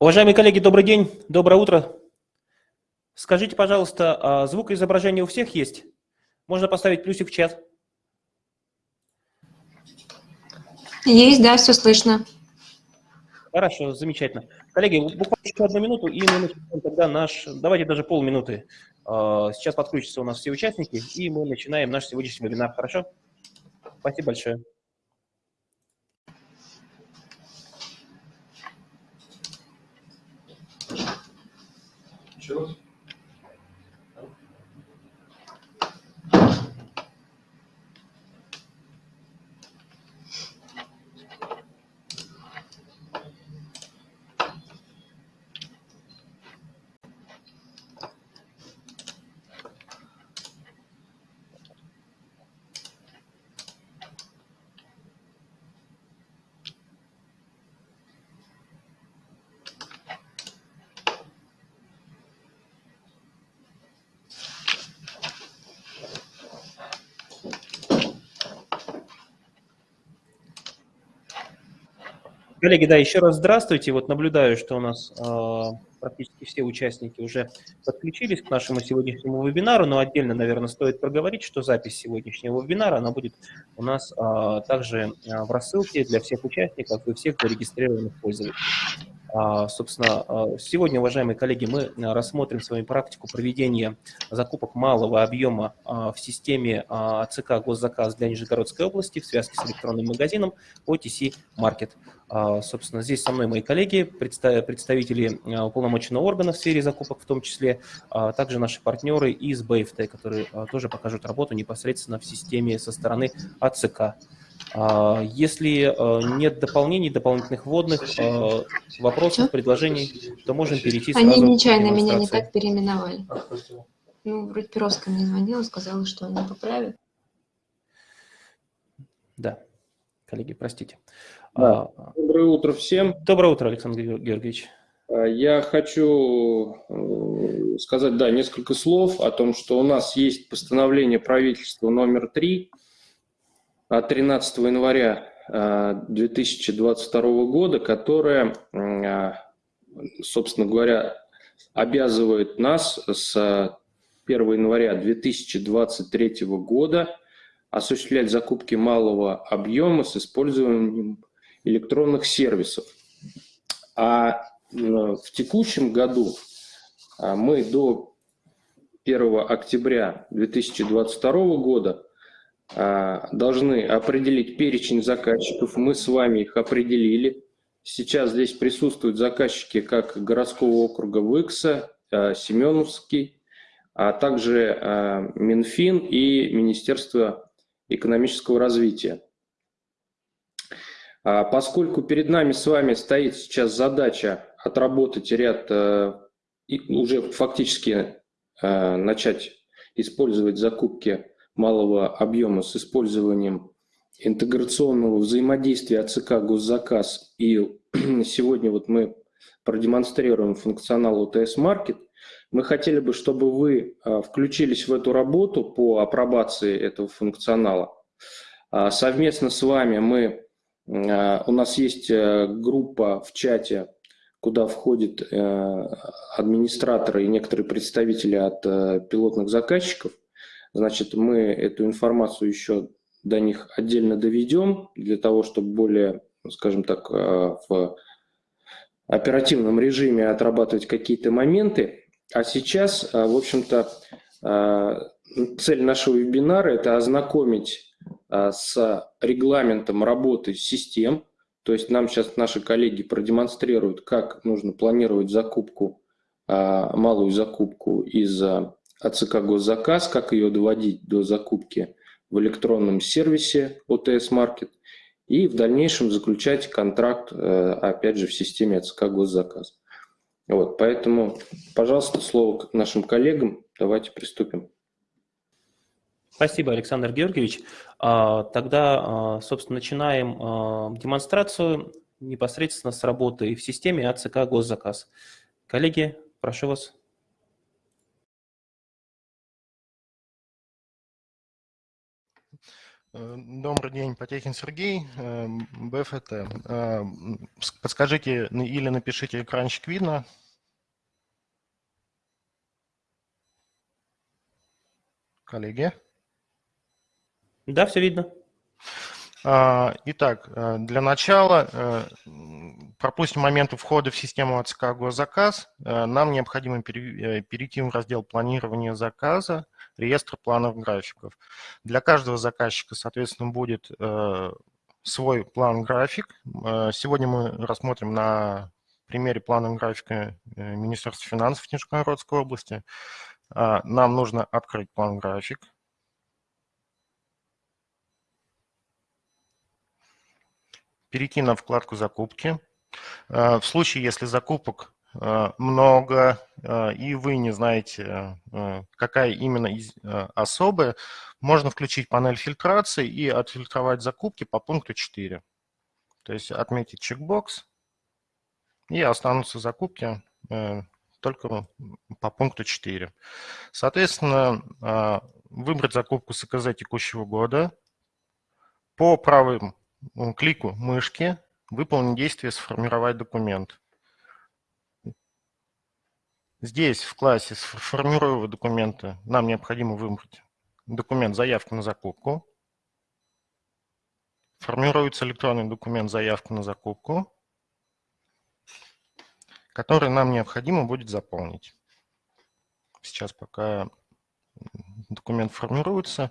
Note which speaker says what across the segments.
Speaker 1: Уважаемые коллеги, добрый день, доброе утро. Скажите, пожалуйста, а звук и изображение у всех есть? Можно поставить плюсик в чат.
Speaker 2: Есть, да, все слышно.
Speaker 1: Хорошо, замечательно. Коллеги, буквально еще одну минуту, и мы начинаем тогда наш, давайте даже полминуты. А, сейчас подключатся у нас все участники, и мы начинаем наш сегодняшний вебинар, хорошо? Спасибо большое. Еще Коллеги, да, еще раз здравствуйте. Вот наблюдаю, что у нас э, практически все участники уже подключились к нашему сегодняшнему вебинару, но отдельно, наверное, стоит проговорить, что запись сегодняшнего вебинара, она будет у нас э, также в рассылке для всех участников и всех зарегистрированных пользователей. А, собственно, а, сегодня, уважаемые коллеги, мы рассмотрим с вами практику проведения закупок малого объема а, в системе ЦК «Госзаказ» для Нижегородской области в связке с электронным магазином OTC Market. Собственно, здесь со мной мои коллеги, представители уполномоченного органа в сфере закупок, в том числе, также наши партнеры из БФТ, которые тоже покажут работу непосредственно в системе со стороны АЦК. А, если э, нет дополнений, дополнительных вводных, э, вопросов, Что? предложений, то можем перейти
Speaker 2: сразу Они нечаянно меня не так переименовали. Ну, вроде Перовская мне звонила, сказала, что они поправят.
Speaker 1: Да, коллеги, простите.
Speaker 3: Да. А, Доброе утро всем.
Speaker 1: Доброе утро, Александр Георгиевич.
Speaker 3: А, я хочу э, сказать, да, несколько слов о том, что у нас есть постановление правительства номер 3 13 января 2022 э, года, которая, э, собственно говоря, обязывает нас с 1 января 2023 года осуществлять закупки малого объема с использованием электронных сервисов. А в текущем году мы до 1 октября 2022 года а, должны определить перечень заказчиков. Мы с вами их определили. Сейчас здесь присутствуют заказчики как городского округа Выкса, а, Семеновский, а также а, Минфин и Министерство экономического развития. Поскольку перед нами с вами стоит сейчас задача отработать ряд, уже фактически начать использовать закупки малого объема с использованием интеграционного взаимодействия АЦК «Госзаказ». И сегодня вот мы продемонстрируем функционал ОТС Маркет. Мы хотели бы, чтобы вы а, включились в эту работу по апробации этого функционала. А, совместно с вами мы, а, у нас есть э, группа в чате, куда входят э, администраторы и некоторые представители от э, пилотных заказчиков. Значит, мы эту информацию еще до них отдельно доведем, для того, чтобы более, скажем так, э, в оперативном режиме отрабатывать какие-то моменты. А сейчас, э, в общем-то, э, цель нашего вебинара – это ознакомить с регламентом работы систем, то есть нам сейчас наши коллеги продемонстрируют, как нужно планировать закупку, малую закупку из АЦК «Госзаказ», как ее доводить до закупки в электронном сервисе ОТС Маркет и в дальнейшем заключать контракт, э, опять же, в системе АЦК «Госзаказ». Вот, поэтому, пожалуйста, слово к нашим коллегам. Давайте приступим.
Speaker 1: Спасибо, Александр Георгиевич. А, тогда, а, собственно, начинаем а, демонстрацию непосредственно с работы в системе АЦК «Госзаказ». Коллеги, прошу вас.
Speaker 4: Добрый день, Потехин Сергей, э, БФТ. Э, подскажите или напишите экранчик видно. Коллеги?
Speaker 1: Да, все видно.
Speaker 4: А, итак, для начала пропустим моменты входа в систему АЦК «Госзаказ». Нам необходимо перейти в раздел планирования заказа реестр планов графиков. Для каждого заказчика, соответственно, будет э, свой план-график. Э, сегодня мы рассмотрим на примере плана графика э, Министерства финансов Нижегородской области. Нам нужно открыть план-график. Перейти на вкладку «Закупки». В случае, если закупок много, э, и вы не знаете, э, какая именно особая, можно включить панель фильтрации и отфильтровать закупки по пункту 4. То есть отметить чекбокс, и останутся закупки только по пункту 4. Соответственно, выбрать закупку с ЭКЗ текущего года. По правым клику мышки выполнить действие «Сформировать документ». Здесь в классе «Формируя документы» нам необходимо выбрать документ «Заявка на закупку». Формируется электронный документ «Заявка на закупку», который нам необходимо будет заполнить. Сейчас пока документ формируется,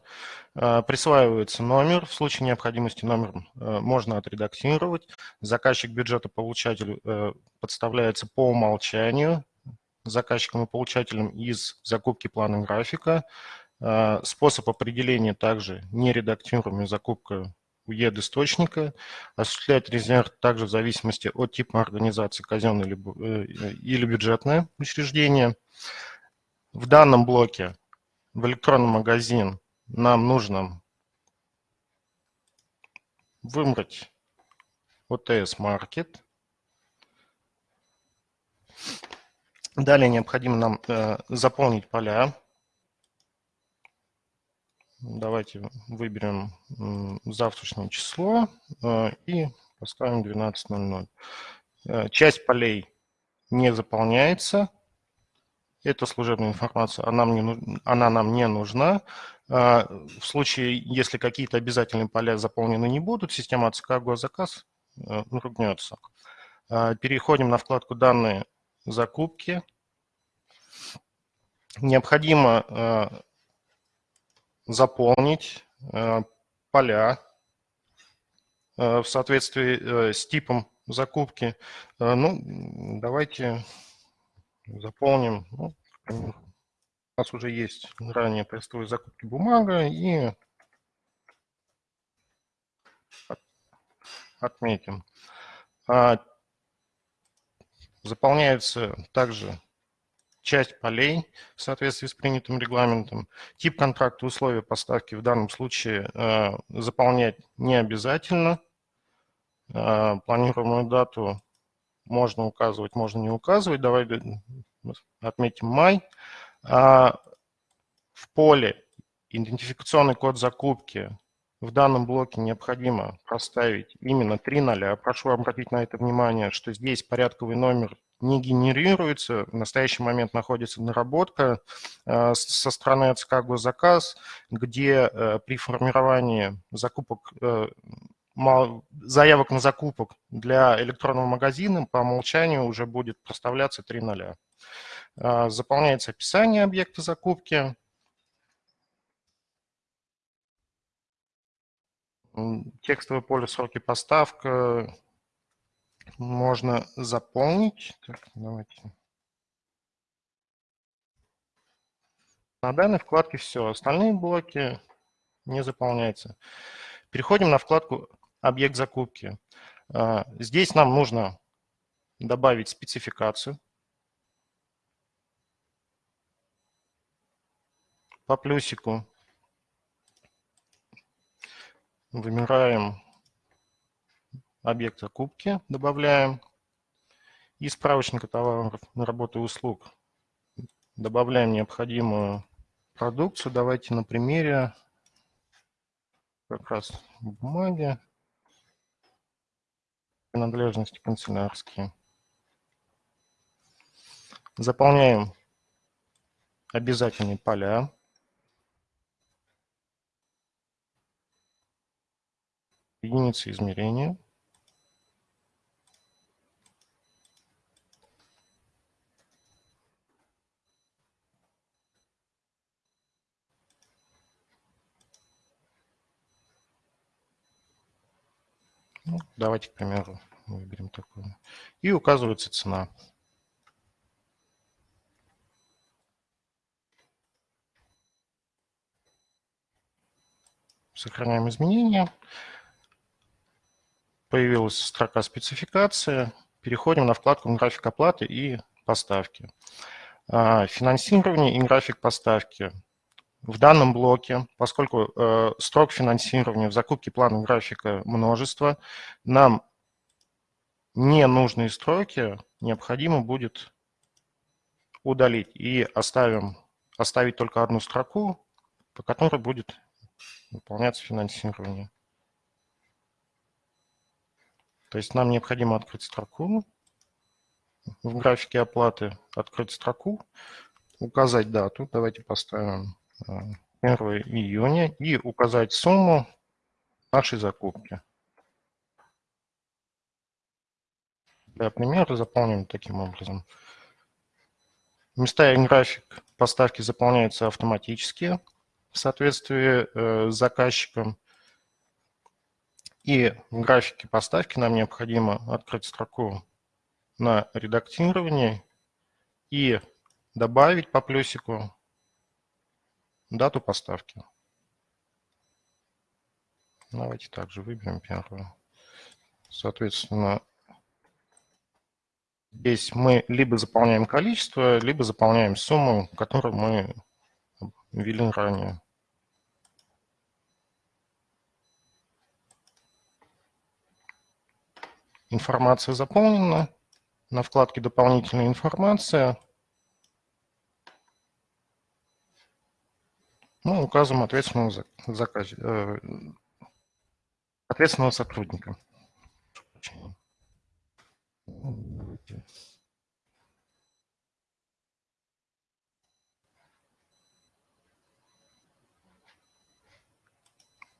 Speaker 4: а, присваивается номер. В случае необходимости номер э, можно отредактировать. Заказчик бюджета получателю э, подставляется по умолчанию заказчиком и получателем из закупки плана графика. А, способ определения также нередактируемая закупка УЕД источника. Осуществлять резерв также в зависимости от типа организации казенное э, или бюджетное учреждение. В данном блоке в электронный магазин нам нужно выбрать Market. Далее необходимо нам э, заполнить поля. Давайте выберем э, завтрашнее число э, и поставим 12.00. Э, часть полей не заполняется. Это служебная информация, она, мне, она нам не нужна. Э, в случае, если какие-то обязательные поля заполнены не будут, система АЦК госзаказ э, ругнется. Э, переходим на вкладку «Данные закупки. Необходимо э, заполнить э, поля э, в соответствии с типом закупки. Ну, давайте заполним, ну, у нас уже есть ранее тестовые закупки бумага и отметим. Заполняется также часть полей в соответствии с принятым регламентом. Тип контракта, условия поставки в данном случае э, заполнять не обязательно. Э, планируемую дату можно указывать, можно не указывать. Давай отметим май. А в поле идентификационный код закупки в данном блоке необходимо проставить именно 3 ноля. Прошу обратить на это внимание, что здесь порядковый номер не генерируется. В настоящий момент находится наработка э, со стороны АЦК «Госзаказ», где э, при формировании закупок э, заявок на закупок для электронного магазина по умолчанию уже будет проставляться 3 ноля. Заполняется описание объекта закупки, Текстовое поле сроки поставка можно заполнить. Так, давайте. На данной вкладке все. Остальные блоки не заполняются. Переходим на вкладку «Объект закупки». А, здесь нам нужно добавить спецификацию. По плюсику Выбираем объект закупки, добавляем. Из справочника товаров на работу и услуг добавляем необходимую продукцию. Давайте на примере как раз бумаги, принадлежности канцелярские. Заполняем обязательные поля. Единицы измерения. Ну, давайте, к примеру, выберем такую. И указывается цена. Сохраняем изменения. Появилась строка спецификации. Переходим на вкладку «График оплаты и поставки». А, финансирование и график поставки. В данном блоке, поскольку э, строк финансирования в закупке плана графика множество, нам ненужные строки необходимо будет удалить и оставим, оставить только одну строку, по которой будет выполняться финансирование. То есть нам необходимо открыть строку, в графике оплаты открыть строку, указать дату, давайте поставим 1 э, июня, и указать сумму нашей закупки. Для примера заполним таким образом. Места и график поставки заполняются автоматически в соответствии э, с заказчиком. И в графике поставки нам необходимо открыть строку на редактирование и добавить по плюсику дату поставки. Давайте также выберем первую. Соответственно, здесь мы либо заполняем количество, либо заполняем сумму, которую мы ввели ранее. Информация заполнена. На вкладке «Дополнительная информация» мы указываем ответственного, заказ, э, ответственного сотрудника.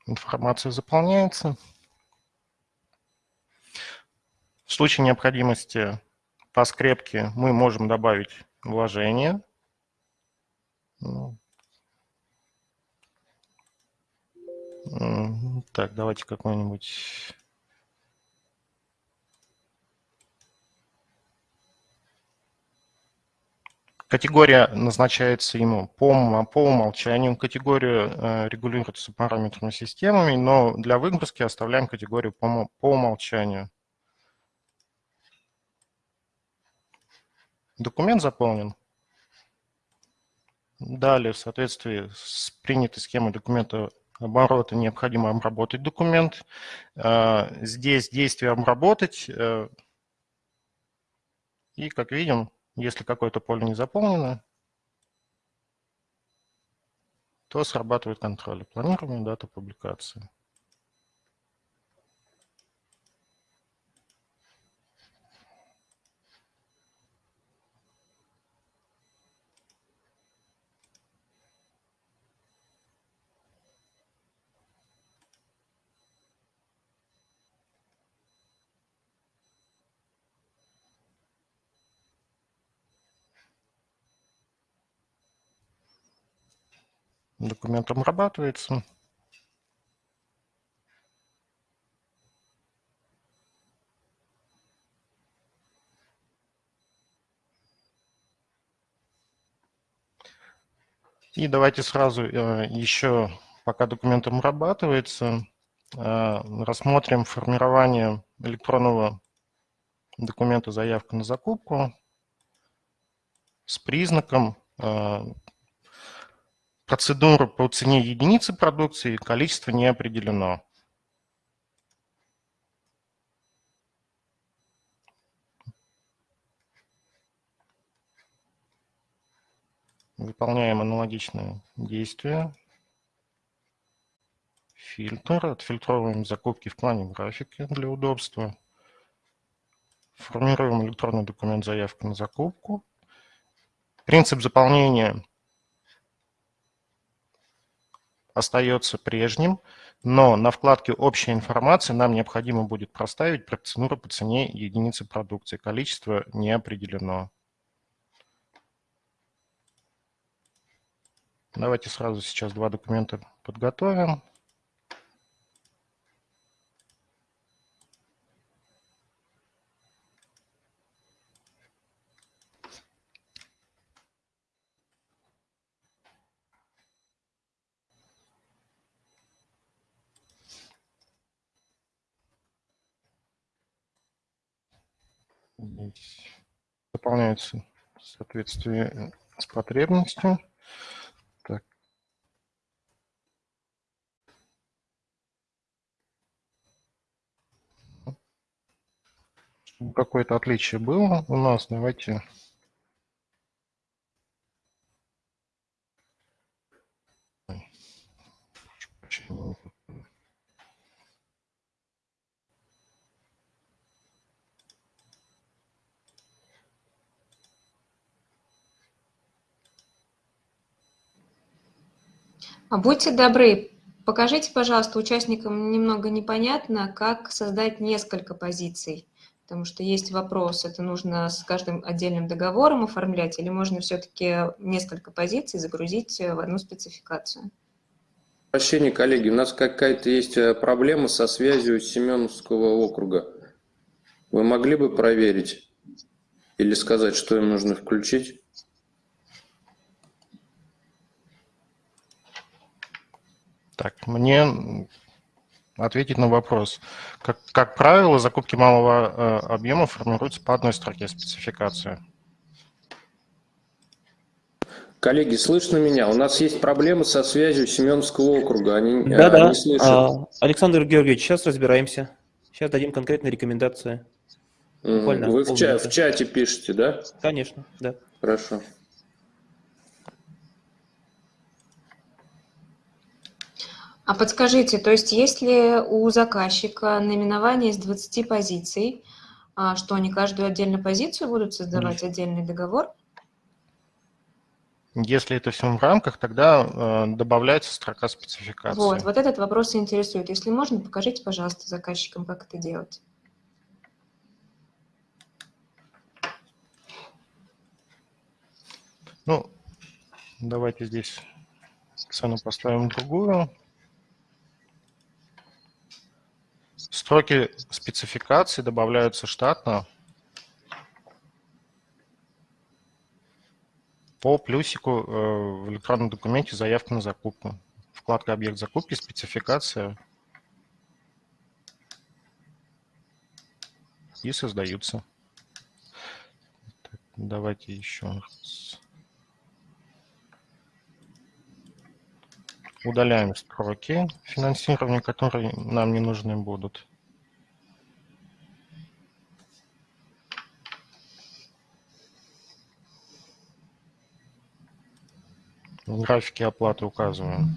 Speaker 4: Информация заполняется. В случае необходимости по скрепке мы можем добавить вложение. Ну. Так, давайте какой-нибудь... Категория назначается ему по, по умолчанию. Категорию э, регулируется параметрами системами, но для выгрузки оставляем категорию по, по умолчанию. Документ заполнен. Далее, в соответствии с принятой схемой документа оборота, необходимо обработать документ. Э, здесь действие «обработать». Э, и, как видим, если какое-то поле не заполнено, то срабатывает контроль. Планируемая дата публикации. Документ обрабатывается. И давайте сразу э, еще, пока документ обрабатывается, э, рассмотрим формирование электронного документа заявка на закупку с признаком э, Процедура по цене единицы продукции, количество не определено. Выполняем аналогичные действия. фильтр, отфильтровываем закупки в плане графики для удобства, формируем электронный документ заявки на закупку. Принцип заполнения остается прежним, но на вкладке «Общая информация» нам необходимо будет проставить процедуру по цене единицы продукции. Количество не определено. Давайте сразу сейчас два документа подготовим. Заполняется в соответствии с потребностью. Так. Какое-то отличие было у нас. Давайте
Speaker 2: А будьте добры, покажите, пожалуйста, участникам немного непонятно, как создать несколько позиций. Потому что есть вопрос, это нужно с каждым отдельным договором оформлять, или можно все-таки несколько позиций загрузить в одну спецификацию?
Speaker 3: Прощение, коллеги, у нас какая-то есть э, проблема со связью Семеновского округа. Вы могли бы проверить или сказать, что им нужно включить?
Speaker 4: Так, мне ответить на вопрос. Как, как правило, закупки малого э, объема формируются по одной строке спецификации.
Speaker 3: Коллеги, слышно меня? У нас есть проблемы со связью Семеновского округа. Они,
Speaker 1: Да-да,
Speaker 3: они слышат.
Speaker 1: а, Александр Георгиевич, сейчас разбираемся. Сейчас дадим конкретные рекомендации. Буквально
Speaker 3: Вы в, ча- в чате пишете, да?
Speaker 1: Конечно, да.
Speaker 3: Хорошо.
Speaker 2: А подскажите, то есть если у заказчика наименование из 20 позиций, а что они каждую отдельную позицию будут создавать отдельный договор?
Speaker 4: Если это все в рамках, тогда э, добавляется строка спецификации.
Speaker 2: Вот, вот этот вопрос и интересует. Если можно, покажите, пожалуйста, заказчикам, как это делать.
Speaker 4: Ну, давайте здесь цену поставим другую. Строки спецификации добавляются штатно по плюсику э, в электронном документе заявка на закупку. Вкладка «Объект закупки», спецификация и создаются. Так, давайте еще раз. Удаляем строки финансирования, которые нам не нужны будут. В графике оплаты указываем.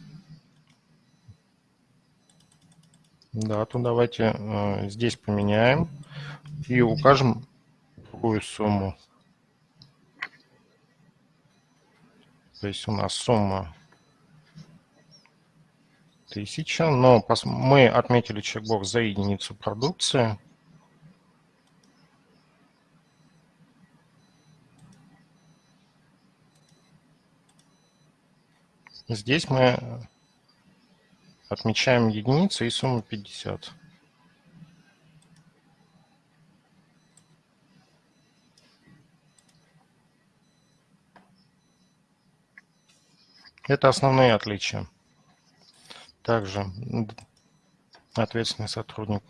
Speaker 4: Дату давайте э, здесь поменяем и укажем другую сумму. То есть у нас сумма 1000, но мы отметили чекбокс за единицу продукции. Здесь мы отмечаем единицу и сумму 50. Это основные отличия. Также ответственный сотрудник.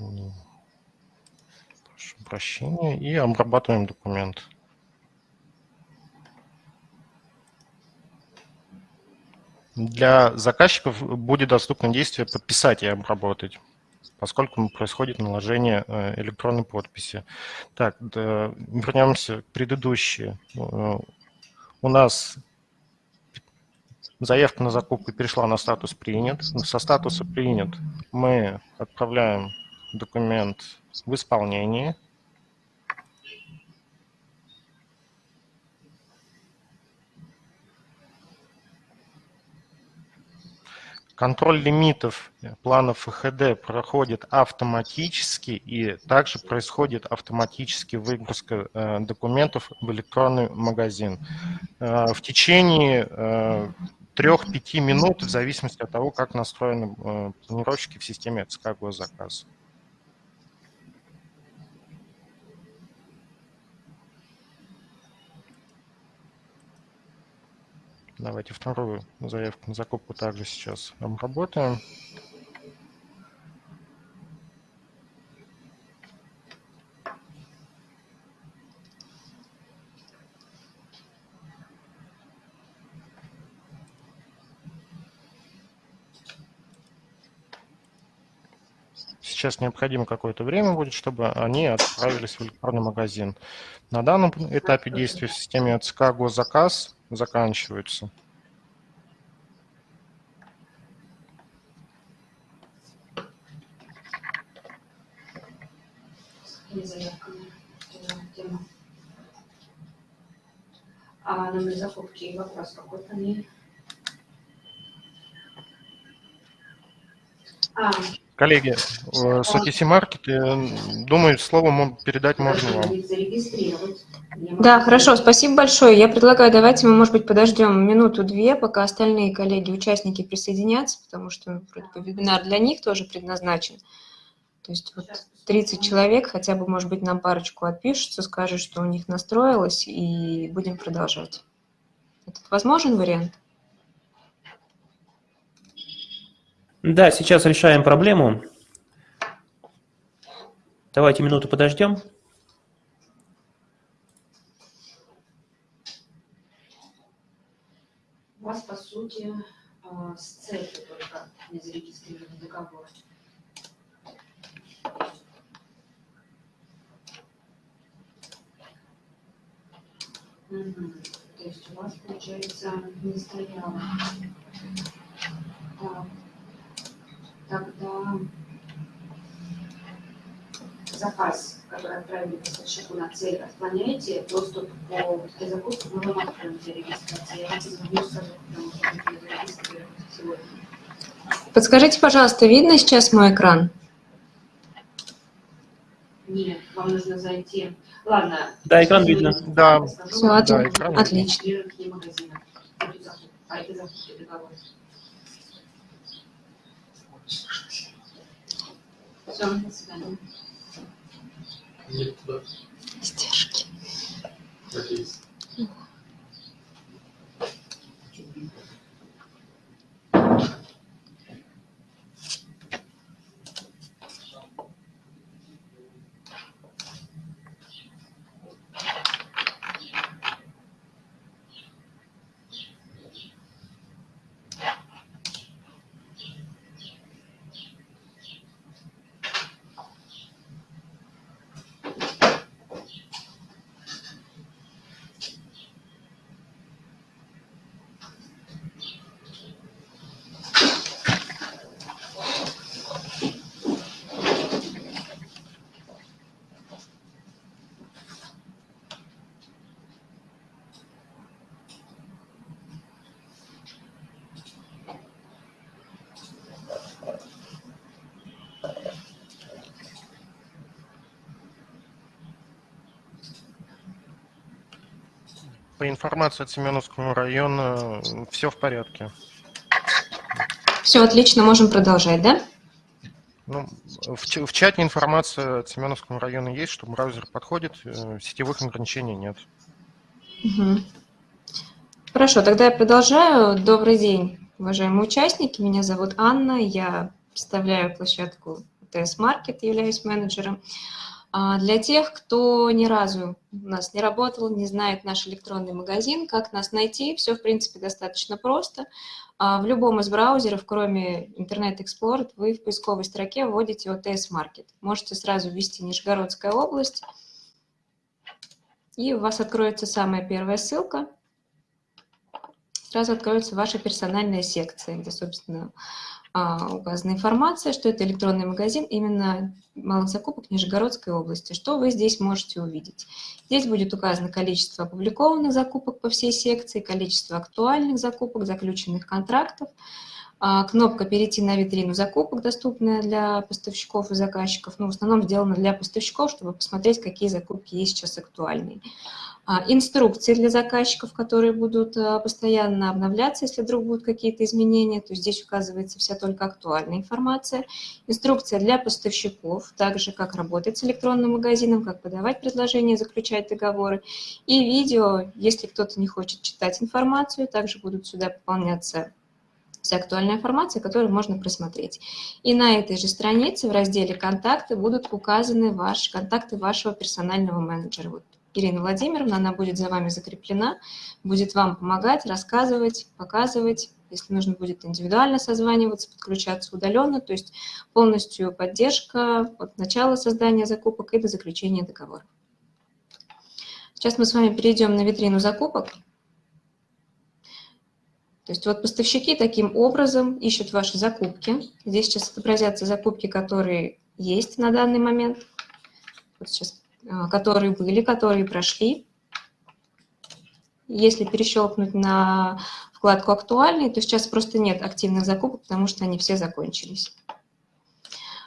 Speaker 4: М, Прошу прощения. И обрабатываем документ. Для заказчиков будет доступно действие «подписать и обработать», поскольку происходит наложение э, электронной подписи. Так, да, вернемся к предыдущей. Э, у нас заявка на закупку перешла на статус «принят». Со статуса «принят» мы отправляем документ в исполнение. Контроль лимитов планов ФХД проходит автоматически и также происходит автоматически выгрузка э, документов в электронный магазин. Э, в течение э, 3-5 минут в зависимости от того, как настроены э, планировщики в системе ЦК госзаказ. Давайте вторую заявку на закупку также сейчас обработаем. Сейчас необходимо какое-то время будет, чтобы они отправились в электронный магазин. На данном этапе действия в системе ЦК госзаказ заканчиваются.
Speaker 5: А номер закупки вопрос какой по ней? А,
Speaker 4: Коллеги, э, Сотиси Маркет, думаю, слово передать можно вам.
Speaker 5: зарегистрировать.
Speaker 2: Да, хорошо, спасибо большое. Я предлагаю, давайте мы, может быть, подождем минуту-две, пока остальные коллеги, участники присоединятся, потому что вроде бы вебинар для них тоже предназначен. То есть вот 30 человек, хотя бы, может быть, нам парочку отпишутся, скажут, что у них настроилось, и будем продолжать. Это возможен вариант?
Speaker 1: Да, сейчас решаем проблему. Давайте минуту подождем.
Speaker 5: У вас, по сути, а, с целью только не зарегистрирован договор. Мгм. То есть у вас, получается, не стояло. Так. Тогда заказ, который отправили поставщику на цель, отклоняете доступ по этой закупке, мы вам откроем для регистрации. Я вам позвоню, скажу, потому что мы зарегистрировать сегодня.
Speaker 2: Подскажите, пожалуйста, видно сейчас мой экран?
Speaker 5: Нет, вам нужно зайти. Ладно.
Speaker 1: Да, экран видно.
Speaker 4: Да.
Speaker 2: Все,
Speaker 5: вам,
Speaker 4: да,
Speaker 2: отлично.
Speaker 4: экран
Speaker 2: отлично.
Speaker 5: А это закупки договор. Все, до свидания.
Speaker 6: Нет, да,
Speaker 2: Издержки.
Speaker 6: надеюсь.
Speaker 4: По информации от Семеновского района все в порядке.
Speaker 2: Все, отлично, можем продолжать, да?
Speaker 4: Ну, в, в чате информация от Семеновского района есть, что браузер подходит, э, сетевых ограничений нет.
Speaker 2: Мгм. Хорошо, тогда я продолжаю. Добрый день, уважаемые участники. Меня зовут Анна, я представляю площадку ТС Маркет, являюсь менеджером. А для тех, кто ни разу у нас не работал, не знает наш электронный магазин, как нас найти, все, в принципе, достаточно просто. А в любом из браузеров, кроме Internet Explorer, вы в поисковой строке вводите OTS Market. Можете сразу ввести Нижегородская область, и у вас откроется самая первая ссылка. Сразу откроется ваша персональная секция, где, собственно, а, указана информация, что это электронный магазин именно малых закупок Нижегородской области. Что вы здесь можете увидеть? Здесь будет указано количество опубликованных закупок по всей секции, количество актуальных закупок, заключенных контрактов, а, кнопка «Перейти на витрину закупок», доступная для поставщиков и заказчиков, но ну, в основном сделана для поставщиков, чтобы посмотреть, какие закупки есть сейчас актуальные. А, инструкции для заказчиков, которые будут а, постоянно обновляться, если вдруг будут какие-то изменения, то здесь указывается вся только актуальная информация. Инструкция для поставщиков, также как работать с электронным магазином, как подавать предложения, заключать договоры. И видео, если кто-то не хочет читать информацию, также будут сюда пополняться вся актуальная информация, которую можно просмотреть. И на этой же странице в разделе «Контакты» будут указаны ваши контакты вашего персонального менеджера. Вот Ирина Владимировна, она будет за вами закреплена, будет вам помогать, рассказывать, показывать, если нужно будет индивидуально созваниваться, подключаться удаленно, то есть полностью поддержка от начала создания закупок и до заключения договора. Сейчас мы с вами перейдем на витрину закупок. То есть вот поставщики таким образом ищут ваши закупки. Здесь сейчас отобразятся закупки, которые есть на данный момент. Вот сейчас а, которые были, которые прошли. Если перещелкнуть на вкладку «Актуальные», то сейчас просто нет активных закупок, потому что они все закончились.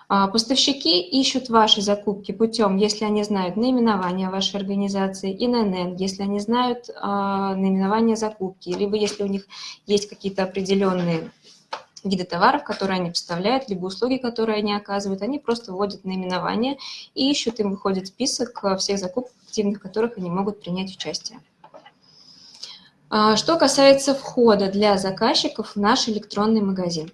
Speaker 2: А, поставщики ищут ваши закупки путем, если они знают наименование вашей организации, ИНН, если они знают а, наименование закупки, либо если у них есть какие-то определенные виды товаров, которые они поставляют, либо услуги, которые они оказывают, они просто вводят наименование и ищут, им выходит список э, всех закупок активных, в которых они могут принять участие. А, что касается входа для заказчиков в наш электронный магазин.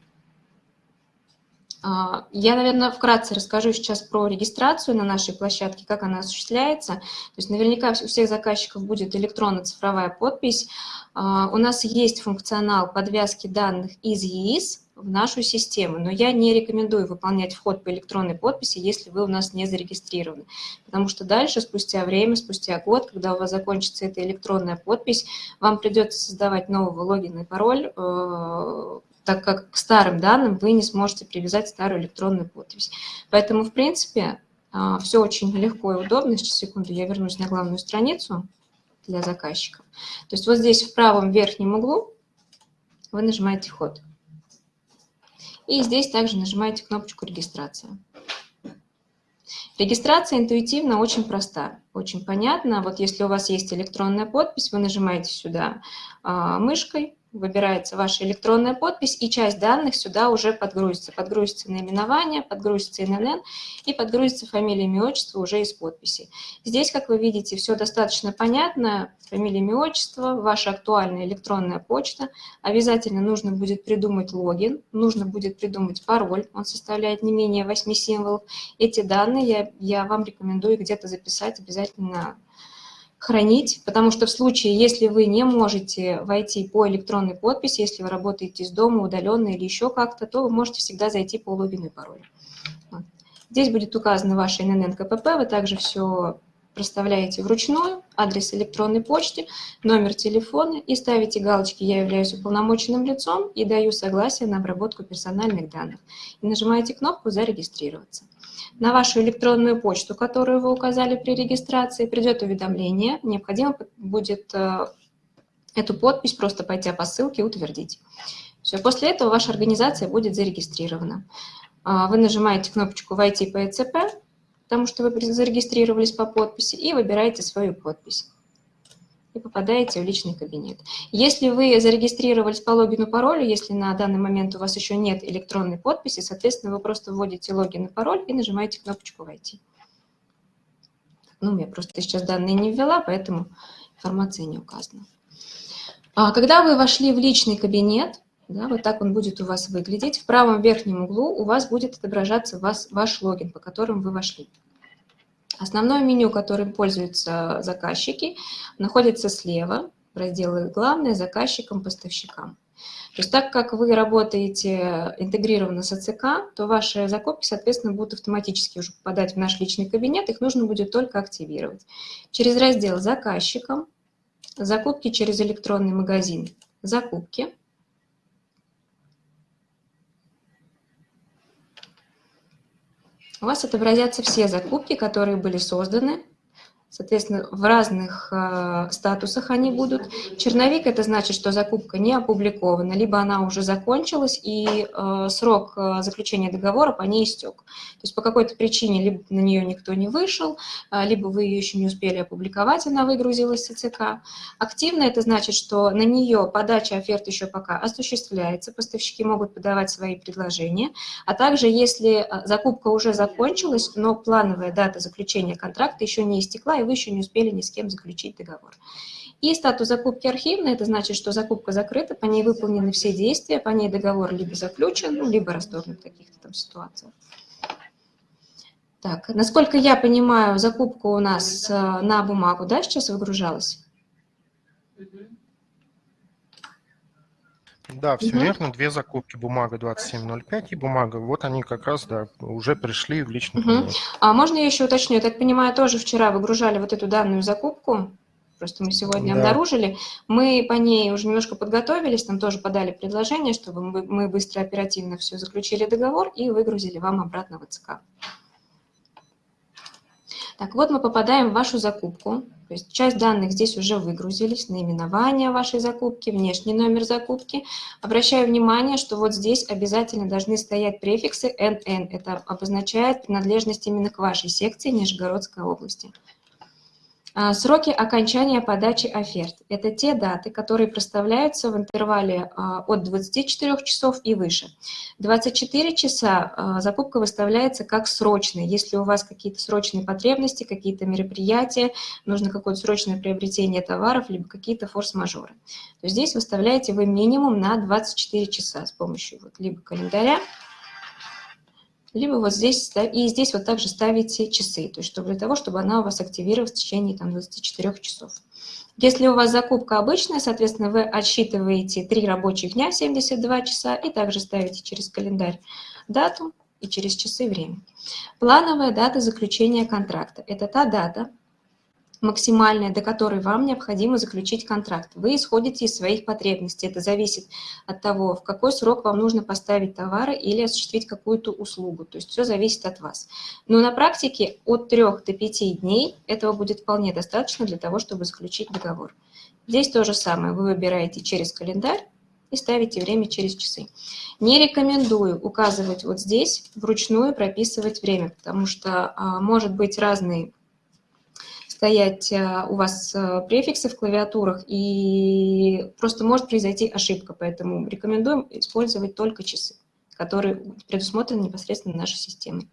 Speaker 2: А, я, наверное, вкратце расскажу сейчас про регистрацию на нашей площадке, как она осуществляется. То есть наверняка у всех заказчиков будет электронно-цифровая подпись. А, у нас есть функционал подвязки данных из ЕИС в нашу систему, но я не рекомендую выполнять вход по электронной подписи, если вы у нас не зарегистрированы, потому что дальше, спустя время, спустя год, когда у вас закончится эта электронная подпись, вам придется создавать новый логин и пароль, э, так как к старым данным вы не сможете привязать старую электронную подпись. Поэтому, в принципе, э, все очень легко и удобно. Сейчас, секунду, я вернусь на главную страницу для заказчиков. То есть вот здесь в правом верхнем углу вы нажимаете «Вход». И здесь также нажимаете кнопочку «Регистрация». Регистрация интуитивно очень проста, очень понятна. Вот если у вас есть электронная подпись, вы нажимаете сюда а, мышкой, выбирается ваша электронная подпись, и часть данных сюда уже подгрузится. Подгрузится наименование, подгрузится ИНН и подгрузится фамилия, имя, отчество уже из подписи. Здесь, как вы видите, все достаточно понятно. Фамилия, имя, отчество, ваша актуальная электронная почта. Обязательно нужно будет придумать логин, нужно будет придумать пароль. Он составляет не менее 8 символов. Эти данные я, я вам рекомендую где-то записать обязательно хранить, потому что в случае, если вы не можете войти по электронной подписи, если вы работаете из дома, удаленно или еще как-то, то вы можете всегда зайти по логину и паролю. Здесь будет указано ваше ИНН КПП, вы также все проставляете вручную, адрес электронной почты, номер телефона и ставите галочки «Я являюсь уполномоченным лицом» и даю согласие на обработку персональных данных. И нажимаете кнопку «Зарегистрироваться». На вашу электронную почту, которую вы указали при регистрации, придет уведомление. Необходимо будет э, эту подпись просто пойти по ссылке и утвердить. Все, после этого ваша организация будет зарегистрирована. А, вы нажимаете кнопочку «Войти по ЭЦП», потому что вы зарегистрировались по подписи, и выбираете свою подпись и попадаете в личный кабинет. Если вы зарегистрировались по логину паролю, если на данный момент у вас еще нет электронной подписи, соответственно, вы просто вводите логин и пароль и нажимаете кнопочку «Войти». Ну, я просто сейчас данные не ввела, поэтому информация не указана. А когда вы вошли в личный кабинет, да, вот так он будет у вас выглядеть, в правом верхнем углу у вас будет отображаться вас, ваш логин, по которому вы вошли. Основное меню, которым пользуются заказчики, находится слева, в разделе «Главное», «Заказчикам», «Поставщикам». То есть так как вы работаете интегрированно с АЦК, то ваши закупки, соответственно, будут автоматически уже попадать в наш личный кабинет, их нужно будет только активировать. Через раздел «Заказчикам», «Закупки через электронный магазин», «Закупки», у вас отобразятся все закупки, которые были созданы Соответственно, в разных э, статусах они будут. Черновик – это значит, что закупка не опубликована, либо она уже закончилась, и э, срок э, заключения договора по ней истек. То есть по какой-то причине либо на нее никто не вышел, э, либо вы ее еще не успели опубликовать, она выгрузилась с ЦК. Активно – это значит, что на нее подача оферт еще пока осуществляется, поставщики могут подавать свои предложения, а также если э, закупка уже закончилась, но плановая дата заключения контракта еще не истекла, и вы еще не успели ни с кем заключить договор. И статус закупки архивный, это значит, что закупка закрыта, по ней выполнены все действия, по ней договор либо заключен, ну, либо расторгнут в каких-то там ситуациях. Так, насколько я понимаю, закупка у нас э, на бумагу, да, сейчас выгружалась?
Speaker 4: Да, все
Speaker 2: Мгм.
Speaker 4: верно. Две закупки, бумага 2705 и бумага. Вот они как раз, да, уже пришли в личный
Speaker 2: Мгм.
Speaker 4: кабинет.
Speaker 2: А можно я еще уточню? Я так понимаю, тоже вчера выгружали вот эту данную закупку, просто мы сегодня
Speaker 4: Да.
Speaker 2: обнаружили. Мы по ней уже немножко подготовились, там тоже подали предложение, чтобы мы быстро, оперативно все заключили договор и выгрузили вам обратно в ЦК. Так, вот мы попадаем в вашу закупку. То есть часть данных здесь уже выгрузились, наименование вашей закупки, внешний номер закупки. Обращаю внимание, что вот здесь обязательно должны стоять префиксы NN. Это обозначает принадлежность именно к вашей секции Нижегородской области. А, Сроки окончания подачи оферт – это те даты, которые проставляются в интервале а, от 24 часов и выше. 24 часа а, закупка выставляется как срочная. Если у вас какие-то срочные потребности, какие-то мероприятия, нужно какое-то срочное приобретение товаров, либо какие-то форс-мажоры, то здесь выставляете вы минимум на 24 часа с помощью вот либо календаря, либо вот здесь, и здесь вот также ставите часы, то есть для того, чтобы она у вас активировалась в течение там, 24 часов. Если у вас закупка обычная, соответственно, вы отсчитываете 3 рабочих дня, 72 часа, и также ставите через календарь дату и через часы время. Плановая дата заключения контракта – это та дата, максимальная, до которой вам необходимо заключить контракт. Вы исходите из своих потребностей. Это зависит от того, в какой срок вам нужно поставить товары или осуществить какую-то услугу. То есть все зависит от вас. Но на практике от 3 до 5 дней этого будет вполне достаточно для того, чтобы заключить договор. Здесь то же самое. Вы выбираете через календарь и ставите время через часы. Не рекомендую указывать вот здесь, вручную прописывать время, потому что а, может быть разный стоять а, у вас а, префиксы в клавиатурах, и просто может произойти ошибка, поэтому рекомендуем использовать только часы, которые предусмотрены непосредственно нашей системой.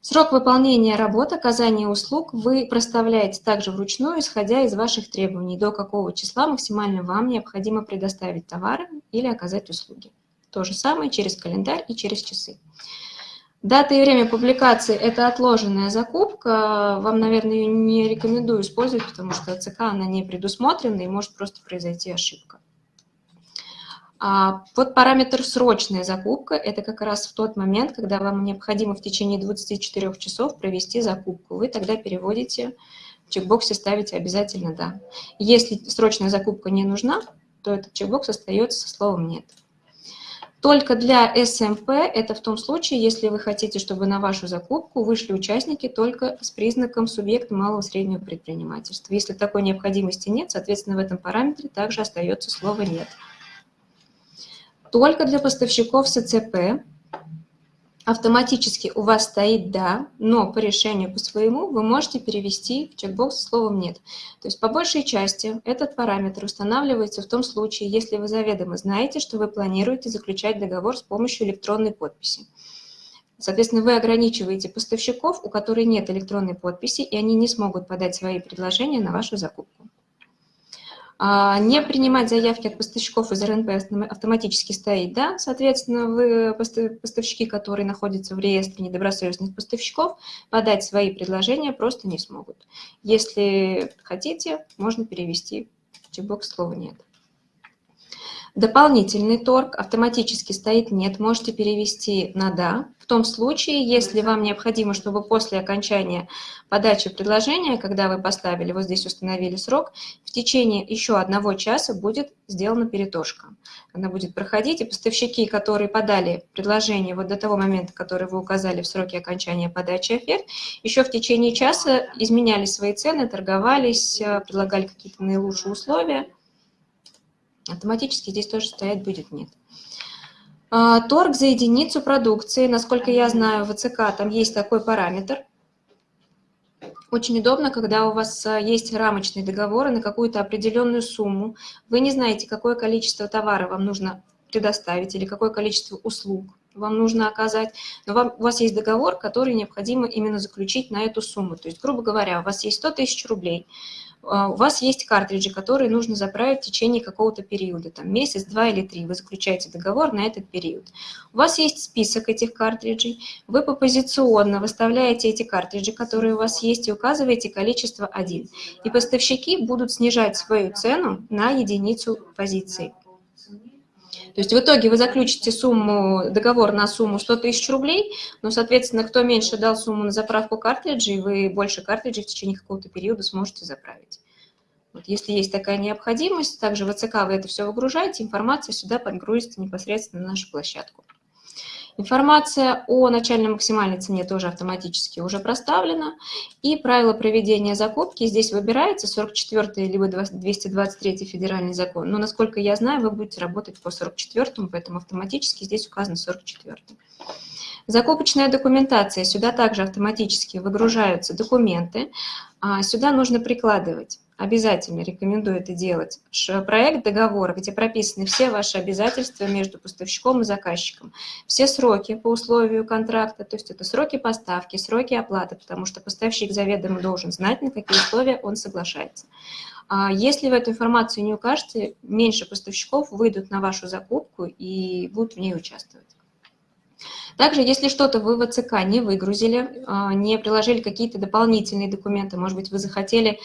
Speaker 2: Срок выполнения работ, оказания услуг вы проставляете также вручную, исходя из ваших требований, до какого числа максимально вам необходимо предоставить товары или оказать услуги. То же самое через календарь и через часы. Дата и время публикации – это отложенная закупка. Вам, наверное, ее не рекомендую использовать, потому что ЦК она не предусмотрена и может просто произойти ошибка. А вот параметр «срочная закупка» – это как раз в тот момент, когда вам необходимо в течение 24 часов провести закупку. Вы тогда переводите, в чекбоксе ставите обязательно «да». Если срочная закупка не нужна, то этот чекбокс остается со словом «нет». Только для СМП это в том случае, если вы хотите, чтобы на вашу закупку вышли участники только с признаком субъекта малого среднего предпринимательства. Если такой необходимости нет, соответственно, в этом параметре также остается слово «нет». Только для поставщиков СЦП автоматически у вас стоит «да», но по решению по своему вы можете перевести в чекбокс словом «нет». То есть по большей части этот параметр устанавливается в том случае, если вы заведомо знаете, что вы планируете заключать договор с помощью электронной подписи. Соответственно, вы ограничиваете поставщиков, у которых нет электронной подписи, и они не смогут подать свои предложения на вашу закупку. А, не принимать заявки от поставщиков из РНП автоматически стоит, да, соответственно, вы, поставщики, которые находятся в реестре недобросовестных поставщиков, подать свои предложения просто не смогут. Если хотите, можно перевести в чекбокс слова «нет». Дополнительный торг автоматически стоит «нет», можете перевести на «да». В том случае, если вам необходимо, чтобы после окончания подачи предложения, когда вы поставили, вот здесь установили срок, в течение еще одного часа будет сделана перетошка. Она будет проходить, и поставщики, которые подали предложение вот до того момента, который вы указали в сроке окончания подачи оферт, еще в течение часа изменяли свои цены, торговались, э, предлагали какие-то наилучшие условия – Автоматически здесь тоже стоять будет нет. А, торг за единицу продукции, насколько я знаю, в ВЦК там есть такой параметр. Очень удобно, когда у вас а, есть рамочные договоры на какую-то определенную сумму. Вы не знаете, какое количество товара вам нужно предоставить или какое количество услуг вам нужно оказать, но вам, у вас есть договор, который необходимо именно заключить на эту сумму. То есть, грубо говоря, у вас есть 100 тысяч рублей, у вас есть картриджи, которые нужно заправить в течение какого-то периода, там месяц, два или три, вы заключаете договор на этот период. У вас есть список этих картриджей, вы попозиционно выставляете эти картриджи, которые у вас есть, и указываете количество 1. И поставщики будут снижать свою цену на единицу позиции. То есть в итоге вы заключите сумму, договор на сумму 100 тысяч рублей, но, соответственно, кто меньше дал сумму на заправку картриджей, вы больше картриджей в течение какого-то периода сможете заправить. Вот если есть такая необходимость, также в АЦК вы это все выгружаете, информация сюда подгрузится непосредственно на нашу площадку. Информация о начальной максимальной цене тоже автоматически уже проставлена. И правила проведения закупки здесь выбирается 44 либо 223 федеральный закон. Но, насколько я знаю, вы будете работать по 44, поэтому автоматически здесь указано 44. Закупочная документация. Сюда также автоматически выгружаются документы. А сюда нужно прикладывать обязательно рекомендую это делать, проект договора, где прописаны все ваши обязательства между поставщиком и заказчиком, все сроки по условию контракта, то есть это сроки поставки, сроки оплаты, потому что поставщик заведомо должен знать, на какие условия он соглашается. А если вы эту информацию не укажете, меньше поставщиков выйдут на вашу закупку и будут в ней участвовать. Также, если что-то вы в АЦК не выгрузили, а, не приложили какие-то дополнительные документы, может быть, вы захотели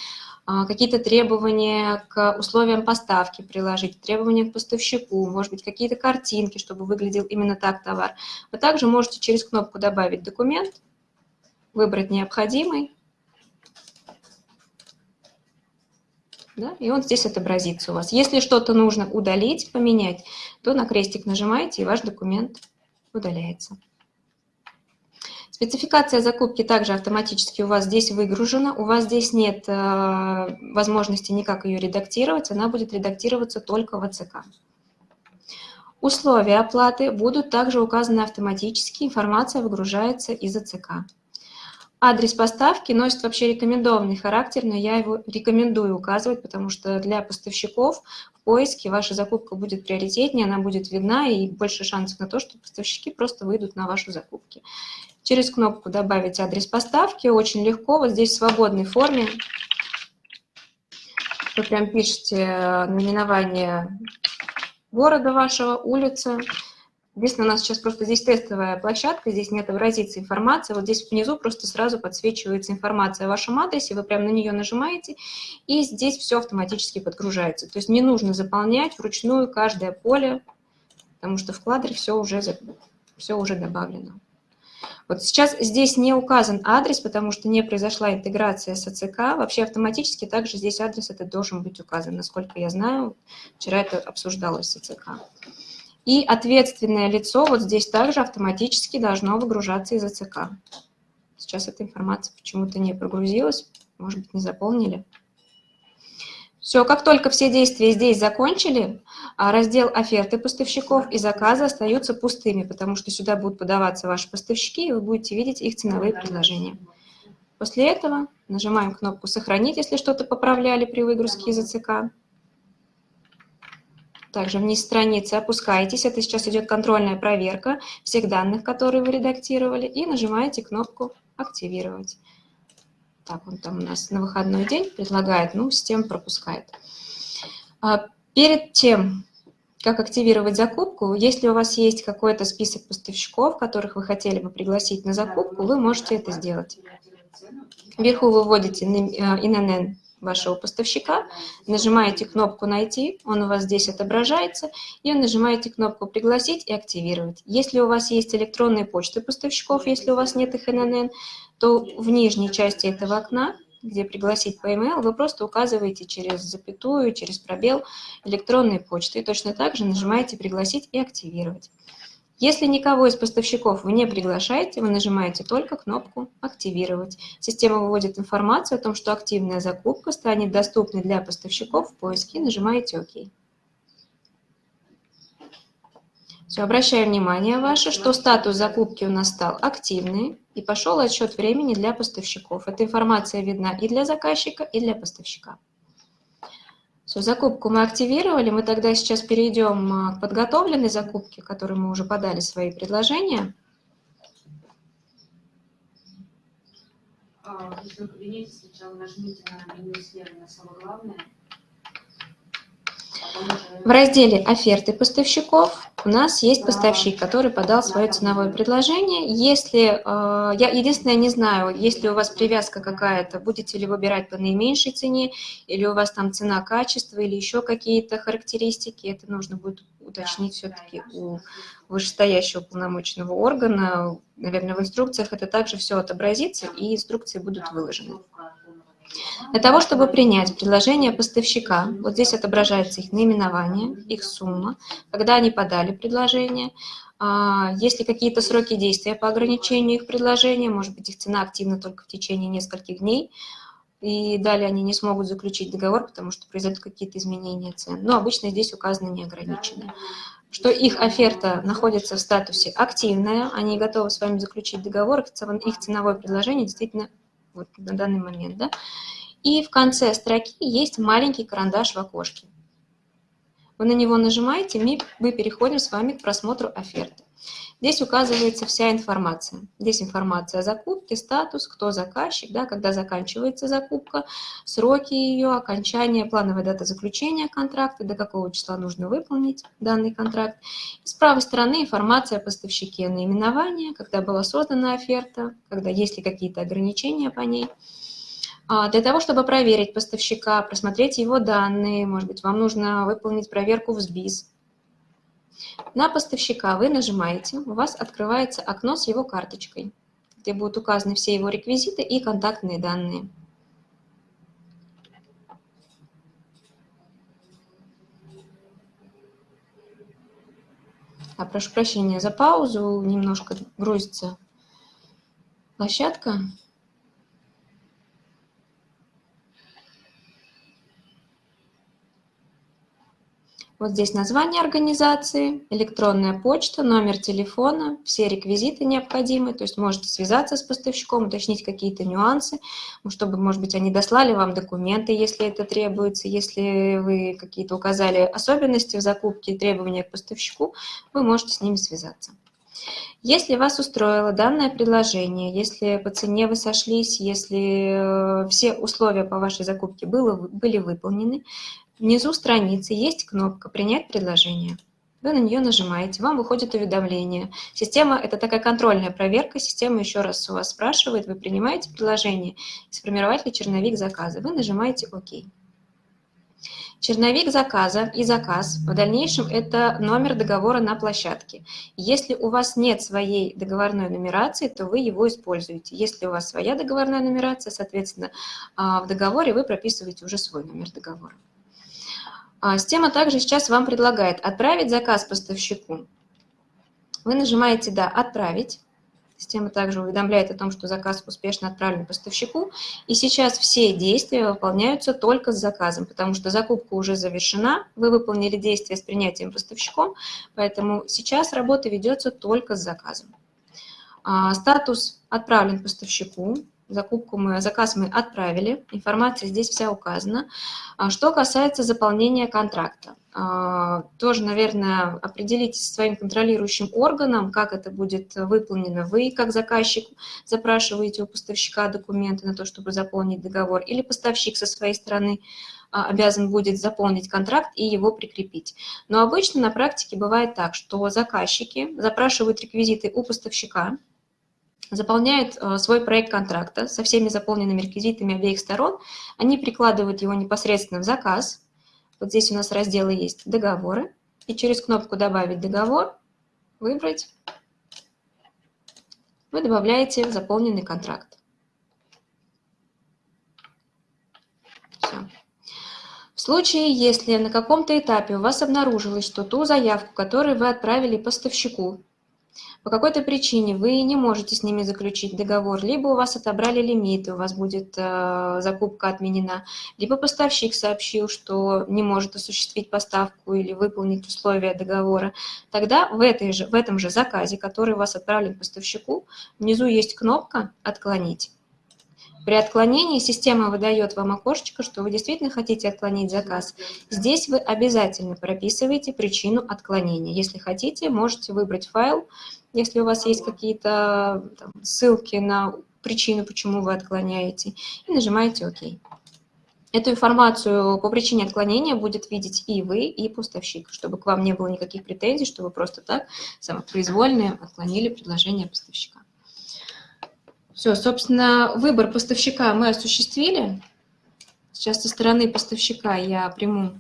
Speaker 2: какие-то требования к условиям поставки приложить, требования к поставщику, может быть, какие-то картинки, чтобы выглядел именно так товар. Вы также можете через кнопку «Добавить документ», выбрать необходимый, да, и он здесь отобразится у вас. Если что-то нужно удалить, поменять, то на крестик нажимаете, и ваш документ удаляется. Спецификация закупки также автоматически у вас здесь выгружена. У вас здесь нет э, возможности никак ее редактировать. Она будет редактироваться только в АЦК. Условия оплаты будут также указаны автоматически. Информация выгружается из АЦК. Адрес поставки носит вообще рекомендованный характер, но я его рекомендую указывать, потому что для поставщиков поиске ваша закупка будет приоритетнее, она будет видна и больше шансов на то, что поставщики просто выйдут на вашу закупки. Через кнопку «Добавить адрес поставки» очень легко, вот здесь в свободной форме. Вы прям пишете э, наименование города вашего, улицы. Единственное, у нас сейчас просто здесь тестовая площадка, здесь не отобразится информация. Вот здесь внизу просто сразу подсвечивается информация о вашем адресе, вы прям на нее нажимаете, и здесь все автоматически подгружается. То есть не нужно заполнять вручную каждое поле, потому что в кладре все уже, все уже добавлено. Вот сейчас здесь не указан адрес, потому что не произошла интеграция с АЦК. Вообще автоматически также здесь адрес этот должен быть указан. Насколько я знаю, вчера это обсуждалось с АЦК. И ответственное лицо вот здесь также автоматически должно выгружаться из АЦК. Сейчас эта информация почему-то не прогрузилась, может быть, не заполнили. Все, как только все действия здесь закончили, а раздел оферты поставщиков и заказы остаются пустыми, потому что сюда будут подаваться ваши поставщики, и вы будете видеть их ценовые предложения. После этого нажимаем кнопку «Сохранить», если что-то поправляли при выгрузке из АЦК. Также вниз страницы опускаетесь, это сейчас идет контрольная проверка всех данных, которые вы редактировали, и нажимаете кнопку «Активировать». Так, он там у нас на выходной день предлагает, ну, система пропускает. А Перед тем, как активировать закупку, если у вас есть какой-то список поставщиков, которых вы хотели бы пригласить на закупку, вы можете это сделать. Вверху вы вводите ИНН вашего поставщика, нажимаете кнопку «Найти», он у вас здесь отображается, и нажимаете кнопку «Пригласить» и «Активировать». Если у вас есть электронные почты поставщиков, если у вас нет их ИНН, то в нижней части этого окна где пригласить по e-mail, вы просто указываете через запятую, через пробел электронной почты. И точно так же нажимаете «Пригласить» и «Активировать». Если никого из поставщиков вы не приглашаете, вы нажимаете только кнопку «Активировать». Система выводит информацию о том, что активная закупка станет доступной для поставщиков в поиске, нажимаете «Ок». Все, обращаю внимание ваше, что статус закупки у нас стал активный и пошел отсчет времени для поставщиков. Эта информация видна и для заказчика, и для поставщика. Все, закупку мы активировали, мы тогда сейчас перейдем а, к подготовленной закупке, которой мы уже подали свои предложения.
Speaker 5: А, в личном кабинете сначала нажмите на меню слева на самое главное –
Speaker 2: в разделе «Оферты поставщиков» у нас есть поставщик, который подал свое ценовое предложение. Если, э, я единственное не знаю, если у вас привязка какая-то, будете ли выбирать по наименьшей цене, или у вас там цена, качество, или еще какие-то характеристики, это нужно будет уточнить все-таки у вышестоящего полномочного органа. Наверное, в инструкциях это также все отобразится, и инструкции будут выложены. Для того, чтобы принять предложение поставщика, вот здесь отображается их наименование, их сумма, когда они подали предложение, а, есть ли какие-то сроки действия по ограничению их предложения, может быть, их цена активна только в течение нескольких дней, и далее они не смогут заключить договор, потому что произойдут какие-то изменения цен. Но обычно здесь указано неограниченное. Что их оферта находится в статусе активная, они готовы с вами заключить договор, их ценовое предложение действительно вот на данный момент, да. И в конце строки есть маленький карандаш в окошке. Вы на него нажимаете, мы переходим с вами к просмотру оферты. Здесь указывается вся информация. Здесь информация о закупке, статус, кто заказчик, да, когда заканчивается закупка, сроки ее, окончание, плановая дата заключения контракта, до какого числа нужно выполнить данный контракт. И с правой стороны информация о поставщике, наименование, когда была создана оферта, когда есть ли какие-то ограничения по ней. А, для того, чтобы проверить поставщика, просмотреть его данные, может быть, вам нужно выполнить проверку в СБИС, на поставщика вы нажимаете, у вас открывается окно с его карточкой, где будут указаны все его реквизиты и контактные данные. А, прошу прощения за паузу, немножко грузится площадка. Вот здесь название организации, электронная почта, номер телефона, все реквизиты необходимые, то есть можете связаться с поставщиком, уточнить какие-то нюансы, чтобы, может быть, они дослали вам документы, если это требуется, если вы какие-то указали особенности в закупке требования к поставщику, вы можете с ними связаться. Если вас устроило данное предложение, если по цене вы сошлись, если э, все условия по вашей закупке было, были выполнены, Внизу страницы есть кнопка «Принять предложение». Вы на нее нажимаете, вам выходит уведомление. Система – это такая контрольная проверка. Система еще раз у вас спрашивает, вы принимаете предложение, сформировать ли черновик заказа. Вы нажимаете «Ок». Черновик заказа и заказ в дальнейшем – это номер договора на площадке. Если у вас нет своей договорной нумерации, то вы его используете. Если у вас своя договорная нумерация, соответственно, а, в договоре вы прописываете уже свой номер договора. А, система также сейчас вам предлагает отправить заказ поставщику. Вы нажимаете «Да, отправить». Система также уведомляет о том, что заказ успешно отправлен поставщику. И сейчас все действия выполняются только с заказом, потому что закупка уже завершена, вы выполнили действия с принятием поставщиком, поэтому сейчас работа ведется только с заказом. А, статус отправлен поставщику, Закупку мы, заказ мы отправили, информация здесь вся указана. А что касается заполнения контракта, а, тоже, наверное, определитесь со своим контролирующим органом, как это будет выполнено. Вы, как заказчик, запрашиваете у поставщика документы на то, чтобы заполнить договор, или поставщик со своей стороны а, обязан будет заполнить контракт и его прикрепить. Но обычно на практике бывает так, что заказчики запрашивают реквизиты у поставщика, заполняют а, свой проект контракта со всеми заполненными реквизитами обеих сторон, они прикладывают его непосредственно в заказ. Вот здесь у нас разделы есть «Договоры», и через кнопку «Добавить договор» выбрать, вы добавляете заполненный контракт. Все. В случае, если на каком-то этапе у вас обнаружилось, что ту заявку, которую вы отправили поставщику, по какой-то причине вы не можете с ними заключить договор, либо у вас отобрали лимит, у вас будет э, закупка отменена, либо поставщик сообщил, что не может осуществить поставку или выполнить условия договора, тогда в, этой же, в этом же заказе, который у вас отправлен поставщику, внизу есть кнопка «Отклонить». При отклонении система выдает вам окошечко, что вы действительно хотите отклонить заказ. Здесь вы обязательно прописываете причину отклонения. Если хотите, можете выбрать файл, если у вас есть какие-то ссылки на причину, почему вы отклоняете, и нажимаете «Ок». Эту информацию по причине отклонения будет видеть и вы, и поставщик, чтобы к вам не было никаких претензий, что вы просто так самопроизвольно отклонили предложение поставщика. Все, собственно, выбор поставщика мы осуществили. Сейчас со стороны поставщика я приму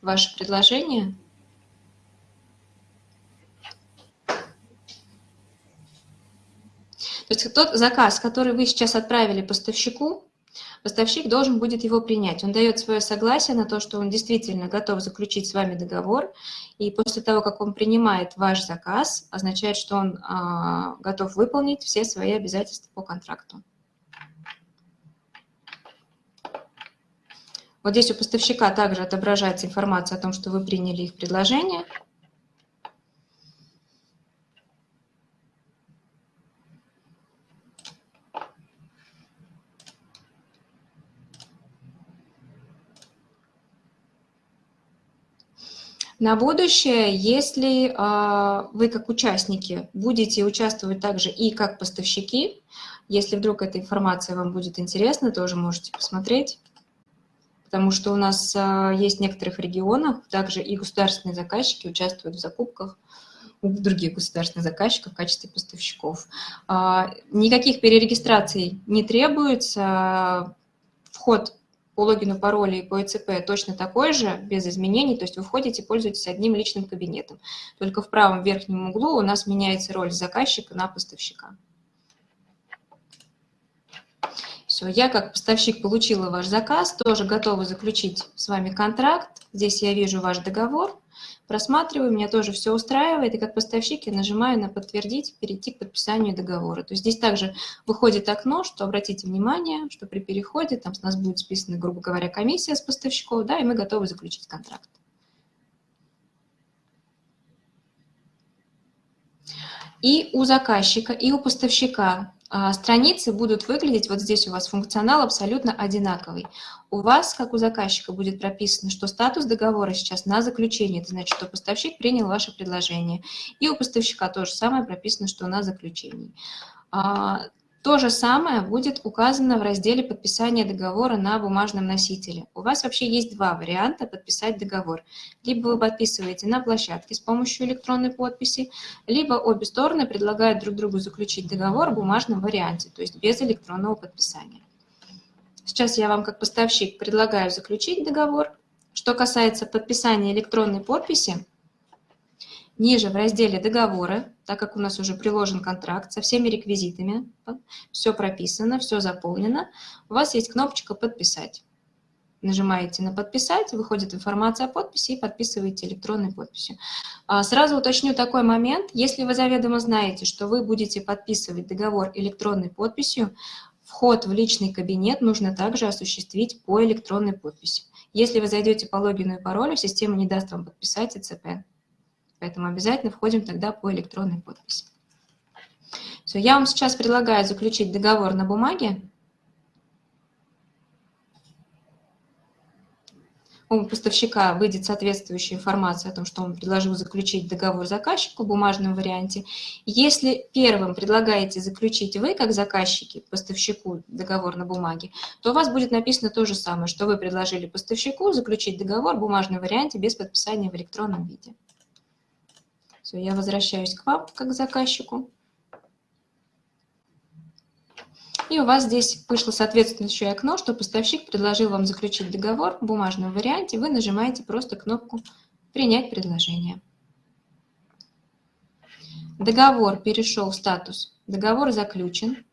Speaker 2: ваше предложение. То есть тот заказ, который вы сейчас отправили поставщику, Поставщик должен будет его принять. Он дает свое согласие на то, что он действительно готов заключить с вами договор, и после того, как он принимает ваш заказ, означает, что он а, готов выполнить все свои обязательства по контракту. Вот здесь у поставщика также отображается информация о том, что вы приняли их предложение – На будущее, если э, вы как участники будете участвовать также и как поставщики, если вдруг эта информация вам будет интересна, тоже можете посмотреть, потому что у нас э, есть в некоторых регионах также и государственные заказчики участвуют в закупках у других государственных заказчиков в качестве поставщиков. Э, никаких перерегистраций не требуется, вход по логину, паролю и по ЭЦП точно такой же, без изменений, то есть вы входите, пользуетесь одним личным кабинетом. Только в правом верхнем углу у нас меняется роль заказчика на поставщика. Все, я как поставщик получила ваш заказ, тоже готова заключить с вами контракт. Здесь я вижу ваш договор просматриваю, меня тоже все устраивает, и как поставщик я нажимаю на «Подтвердить», «Перейти к подписанию договора». То есть здесь также выходит окно, что обратите внимание, что при переходе там с нас будет списана, грубо говоря, комиссия с поставщиков, да, и мы готовы заключить контракт. И у заказчика, и у поставщика страницы будут выглядеть, вот здесь у вас функционал абсолютно одинаковый. У вас, как у заказчика, будет прописано, что статус договора сейчас на заключение, это значит, что поставщик принял ваше предложение. И у поставщика то же самое прописано, что на заключении. То же самое будет указано в разделе подписания договора на бумажном носителе. У вас вообще есть два варианта подписать договор. Либо вы подписываете на площадке с помощью электронной подписи, либо обе стороны предлагают друг другу заключить договор в бумажном варианте, то есть без электронного подписания. Сейчас я вам как поставщик предлагаю заключить договор. Что касается подписания электронной подписи, Ниже в разделе «Договоры», так как у нас уже приложен контракт со всеми реквизитами, все прописано, все заполнено, у вас есть кнопочка «Подписать». Нажимаете на «Подписать», выходит информация о подписи и подписываете электронной подписью. А, сразу уточню такой момент. Если вы заведомо знаете, что вы будете подписывать договор электронной подписью, вход в личный кабинет нужно также осуществить по электронной подписи. Если вы зайдете по логину и паролю, система не даст вам подписать ИЦП. Поэтому обязательно входим тогда по электронной подписи. Все, я вам сейчас предлагаю заключить договор на бумаге. у поставщика выйдет соответствующая информация о том, что он предложил заключить договор заказчику в бумажном варианте. Если первым предлагаете заключить вы, как заказчики, поставщику договор на бумаге, то у вас будет написано то же самое, что вы предложили поставщику заключить договор в бумажном варианте без подписания в электронном виде. Все, я возвращаюсь к вам, как заказчику. И у вас здесь вышло соответствующее окно, что поставщик предложил вам заключить договор в бумажном варианте. Вы нажимаете просто кнопку «Принять предложение». Договор перешел в статус «Договор заключен».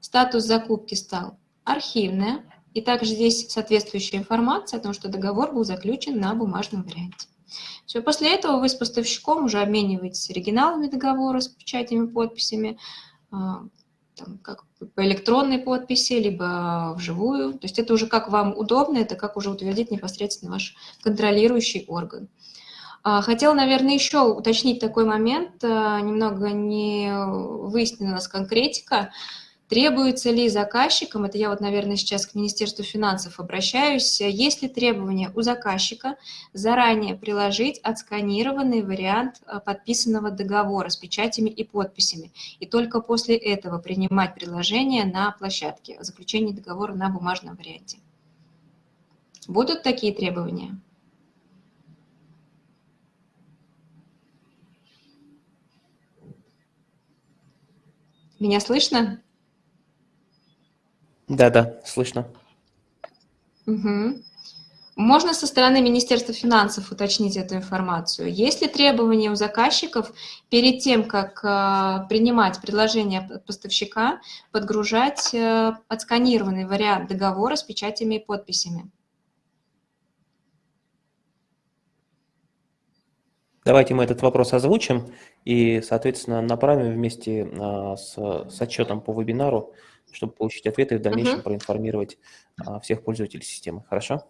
Speaker 2: Статус закупки стал «Архивная». И также здесь соответствующая информация о том, что договор был заключен на бумажном варианте. Все, после этого вы с поставщиком уже обмениваетесь оригиналами договора с печатями, подписями, а, там, как по электронной подписи, либо вживую. То есть это уже как вам удобно, это как уже утвердить непосредственно ваш контролирующий орган. А, хотела, наверное, еще уточнить такой момент, а, немного не выяснена у нас конкретика. Требуется ли заказчикам, это я вот, наверное, сейчас к Министерству финансов обращаюсь, есть ли требования у заказчика заранее приложить отсканированный вариант э, подписанного договора с печатями и подписями, и только после этого принимать предложение на площадке о заключении договора на бумажном варианте? Будут такие требования? Меня слышно?
Speaker 1: Да-да, слышно.
Speaker 2: Угу. Можно со стороны Министерства финансов уточнить эту информацию? Есть ли требования у заказчиков перед тем, как э, принимать предложение от поставщика, подгружать э, отсканированный вариант договора с печатями и подписями?
Speaker 1: Давайте мы этот вопрос озвучим и, соответственно, направим вместе а, с, с отчетом по вебинару чтобы получить ответы и в дальнейшем угу. проинформировать а, всех пользователей системы. Хорошо?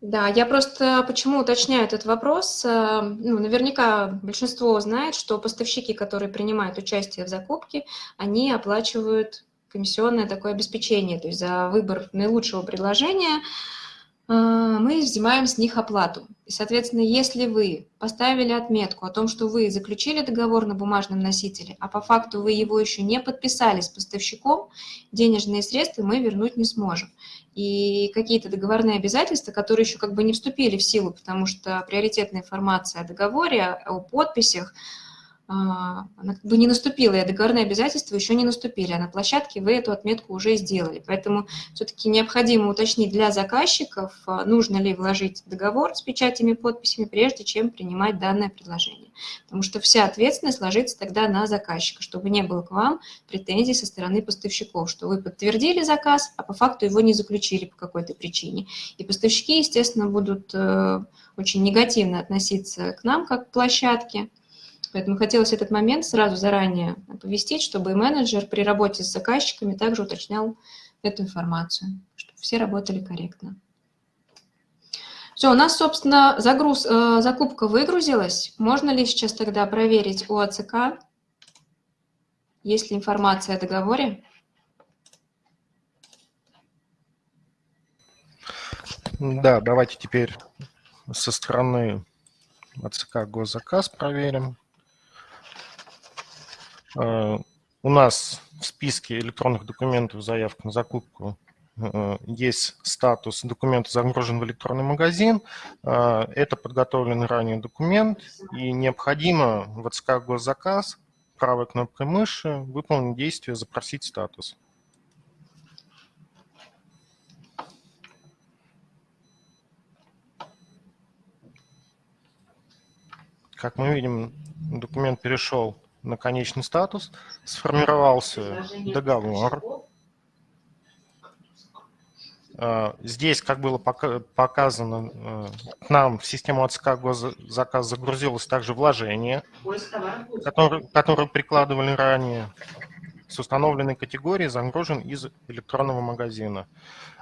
Speaker 2: Да, я просто почему уточняю этот вопрос. Э, ну, наверняка большинство знает, что поставщики, которые принимают участие в закупке, они оплачивают комиссионное такое обеспечение, то есть за выбор наилучшего предложения – мы взимаем с них оплату. И, соответственно, если вы поставили отметку о том, что вы заключили договор на бумажном носителе, а по факту вы его еще не подписали с поставщиком, денежные средства мы вернуть не сможем. И какие-то договорные обязательства, которые еще как бы не вступили в силу, потому что приоритетная информация о договоре, о подписях – а, она как бы не наступила, и договорные обязательства еще не наступили, а на площадке вы эту отметку уже сделали. Поэтому все-таки необходимо уточнить для заказчиков, а, нужно ли вложить договор с печатями и подписями, прежде чем принимать данное предложение. Потому что вся ответственность ложится тогда на заказчика, чтобы не было к вам претензий со стороны поставщиков, что вы подтвердили заказ, а по факту его не заключили по какой-то причине. И поставщики, естественно, будут э, очень негативно относиться к нам как к площадке, Поэтому хотелось этот момент сразу заранее оповестить, чтобы и менеджер при работе с заказчиками также уточнял эту информацию, чтобы все работали корректно. Все, у нас, собственно, загруз, э, закупка выгрузилась. Можно ли сейчас тогда проверить у АЦК, есть ли информация о договоре?
Speaker 4: Да, давайте теперь со стороны АЦК госзаказ проверим. Э, у нас в списке электронных документов заявка на закупку э, есть статус документа загружен в электронный магазин. Э, это подготовленный ранее документ, и необходимо в АЦК госзаказ правой кнопкой мыши выполнить действие «Запросить статус». Как мы видим, документ перешел на конечный статус, сформировался договор. А, здесь, как было показано, э, к нам в систему АЦК заказ загрузилось также вложение, которое, которое прикладывали ранее, с установленной категорией загружен из электронного магазина.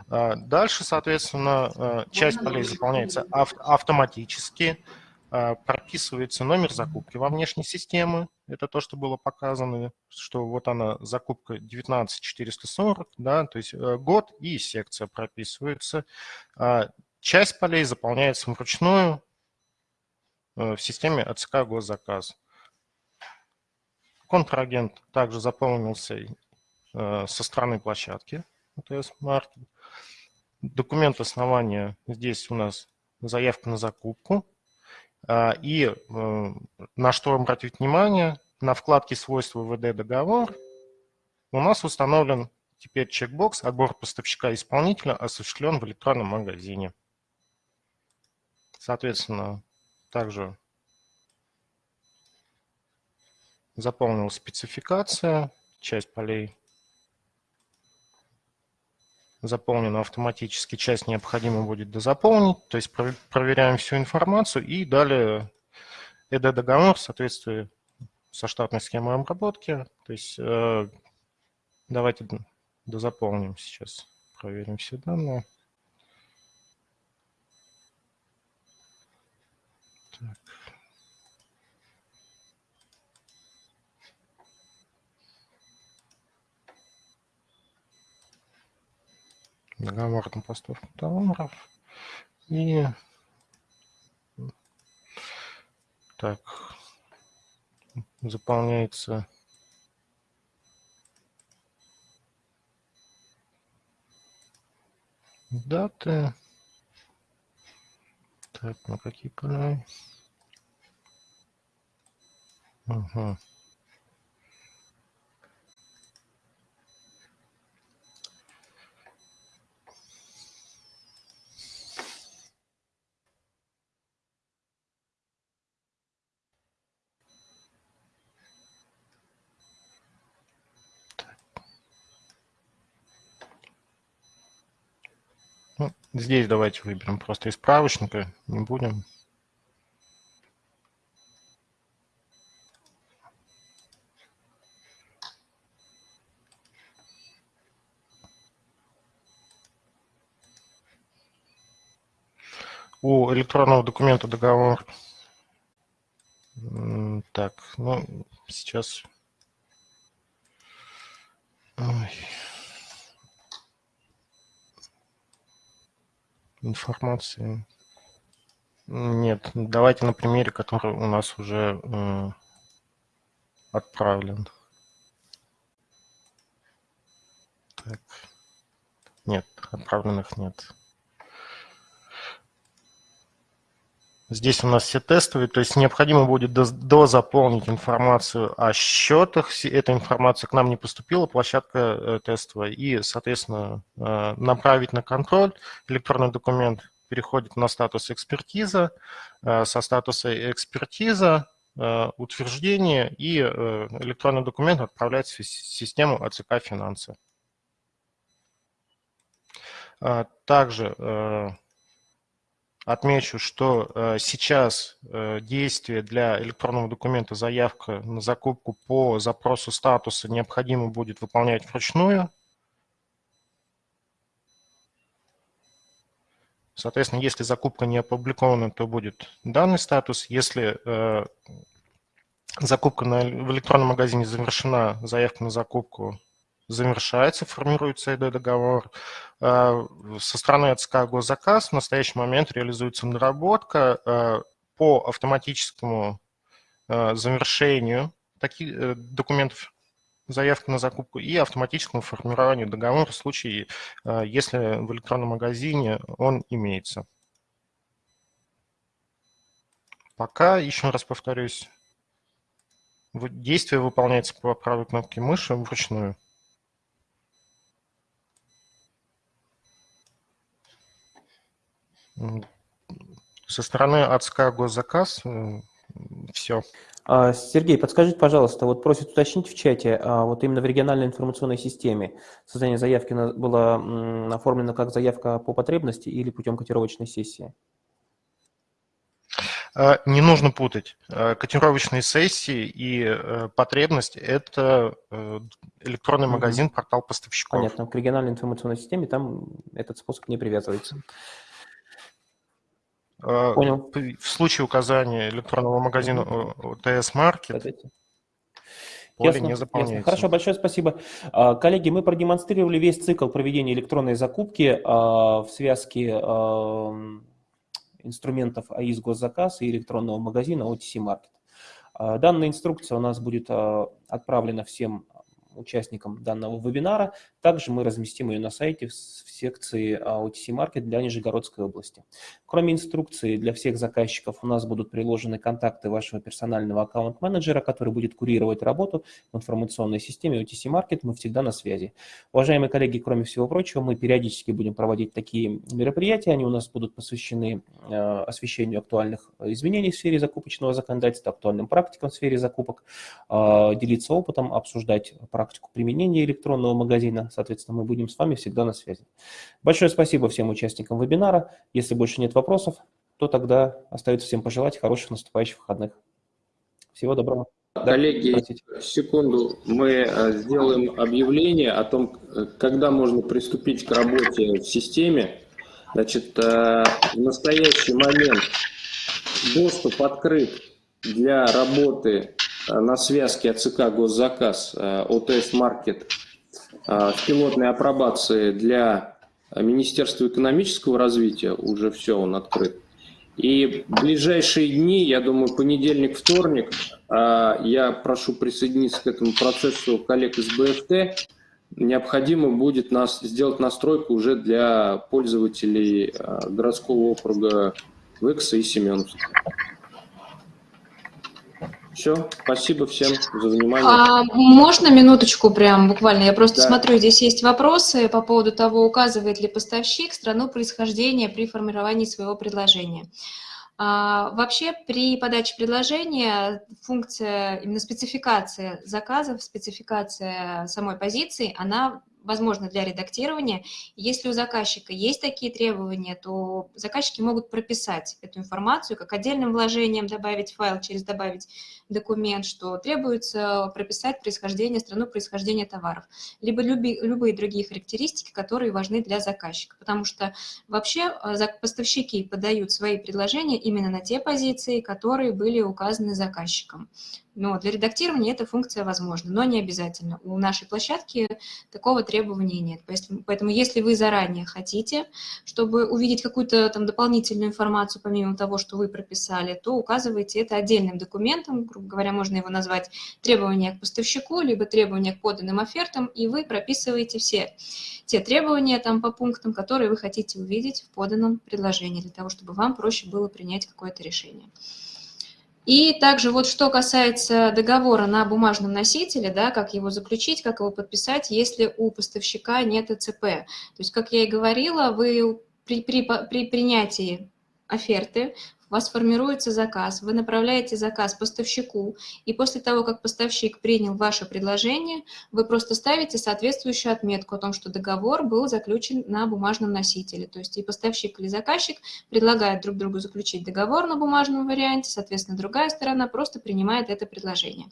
Speaker 4: А, дальше, соответственно, э, часть полей заполняется автоматически, прописывается номер закупки во внешней системы. Это то, что было показано, что вот она, закупка 19440, да, то есть э, год и секция прописывается. А, Часть полей заполняется вручную э, в системе АЦК госзаказ. Контрагент также заполнился э, со стороны площадки АТС Маркет. Документ основания здесь у нас заявка на закупку. А, и э, на что обратить внимание, на вкладке свойства ВД договор у нас установлен теперь чекбокс «Отбор поставщика-исполнителя осуществлен в электронном магазине». Соответственно, также заполнил спецификация, часть полей заполнена автоматически, часть необходимо будет дозаполнить, то есть проверяем всю информацию и далее ED-договор в соответствии со штатной схемой обработки, то есть э, давайте дозаполним сейчас, проверим все данные. Договор на поставку товаров. И так, заполняется даты. Так, на какие поля? Угу. Здесь давайте выберем просто из справочника, не будем. У электронного документа договор. Так, ну, сейчас... Ой. Информации. Нет, давайте на примере, который у нас уже э, отправлен. Так. Нет, отправленных нет. Здесь у нас все тестовые, то есть необходимо будет дозаполнить информацию о счетах. Эта информация к нам не поступила, площадка э, тестовая. И, соответственно, э, направить на контроль. Электронный документ переходит на статус экспертиза. Э, со статуса экспертиза утверждение и электронный документ отправляется в систему АЦК финансы. Также Отмечу, что э, сейчас э, действие для электронного документа заявка на закупку по запросу статуса необходимо будет выполнять вручную. Соответственно, если закупка не опубликована, то будет данный статус. Если э, закупка на, в электронном магазине завершена, заявка на закупку завершается, формируется ИД-договор. А, со стороны АЦК госзаказ в настоящий момент реализуется наработка а, по автоматическому а, завершению таких э, документов заявки на закупку и автоматическому формированию договора в случае, если в электронном магазине он имеется. Пока, еще раз повторюсь, действие выполняется по правой кнопке мыши вручную. Со стороны АЦК госзаказ все.
Speaker 1: А, Сергей, подскажите, пожалуйста, вот просят уточнить в чате, а вот именно в региональной информационной системе создание заявки было оформлено как заявка по потребности или путем котировочной сессии?
Speaker 4: А, не нужно путать. Котировочные сессии и э, потребность – это э, электронный магазин, портал поставщиков.
Speaker 1: Понятно. К региональной информационной системе там этот способ не привязывается.
Speaker 4: А, Понял. В случае указания электронного магазина ТС Market. поле
Speaker 1: Ясно,
Speaker 4: не
Speaker 1: ясно.
Speaker 4: заполняется.
Speaker 1: Хорошо, большое спасибо. А, Коллеги, мы продемонстрировали весь цикл проведения электронной закупки а, в связке инструментов АИС госзаказ и электронного магазина OTC Market. Данная инструкция у нас будет отправлена всем участникам данного вебинара. Также мы разместим ее на сайте в секции а, OTC Market для Нижегородской области. Кроме инструкции для всех заказчиков у нас будут приложены контакты вашего персонального аккаунт-менеджера, который будет курировать работу в информационной системе OTC Market. Мы всегда на связи. Уважаемые коллеги, кроме всего прочего, мы периодически будем проводить такие мероприятия. Они у нас будут посвящены э, освещению актуальных изменений в сфере закупочного законодательства, актуальным практикам в сфере закупок, э, делиться опытом, обсуждать практику применения электронного магазина. Соответственно, мы будем с вами всегда на связи. Большое спасибо всем участникам вебинара. Если больше нет вопросов, то тогда остается всем пожелать хороших наступающих выходных. Всего доброго.
Speaker 3: Коллеги,
Speaker 1: простите.
Speaker 3: секунду, мы э, сделаем объявление о том, э, когда можно приступить к работе в системе. Значит, э, в настоящий момент доступ открыт для работы на связке АЦК «Госзаказ» э, ОТС «Маркет» э, в пилотной апробации для э, Министерства экономического развития. Уже все, он открыт. И в ближайшие дни, я думаю, понедельник, вторник, я прошу присоединиться к этому процессу коллег из БФТ. Необходимо будет нас сделать настройку уже для пользователей городского округа Векса и Семеновска. Все, спасибо всем за внимание.
Speaker 2: А можно минуточку прям буквально? Я просто
Speaker 3: Да.
Speaker 2: смотрю, здесь есть вопросы по поводу того, указывает ли поставщик страну происхождения при формировании своего предложения. А, вообще при подаче предложения функция, именно спецификация заказов, спецификация самой позиции, она возможна для редактирования. Если у заказчика есть такие требования, то заказчики могут прописать эту информацию, как отдельным вложением добавить файл, через добавить документ, что требуется прописать происхождение, страну происхождения товаров, либо люби- любые другие характеристики, которые важны для заказчика. Потому что вообще э, поставщики подают свои предложения именно на те позиции, которые были указаны заказчиком. Но для редактирования эта функция возможна, но не обязательно. У нашей площадки такого требования нет. Поэтому если вы заранее хотите, чтобы увидеть какую-то там дополнительную информацию, помимо того, что вы прописали, то указывайте это отдельным документом, грубо говоря, можно его назвать требования к поставщику, либо требования к поданным офертам, и вы прописываете все те требования там по пунктам, которые вы хотите увидеть в поданном предложении, для того, чтобы вам проще было принять какое-то решение. И также вот что касается договора на бумажном носителе, да, как его заключить, как его подписать, если у поставщика нет ЭЦП. То есть, как я и говорила, вы при, при, при принятии оферты у вас формируется заказ, вы направляете заказ поставщику, и после того, как поставщик принял ваше предложение, вы просто ставите соответствующую отметку о том, что договор был заключен на бумажном носителе. То есть и поставщик или заказчик предлагают друг другу заключить договор на бумажном варианте, соответственно, другая сторона просто принимает это предложение.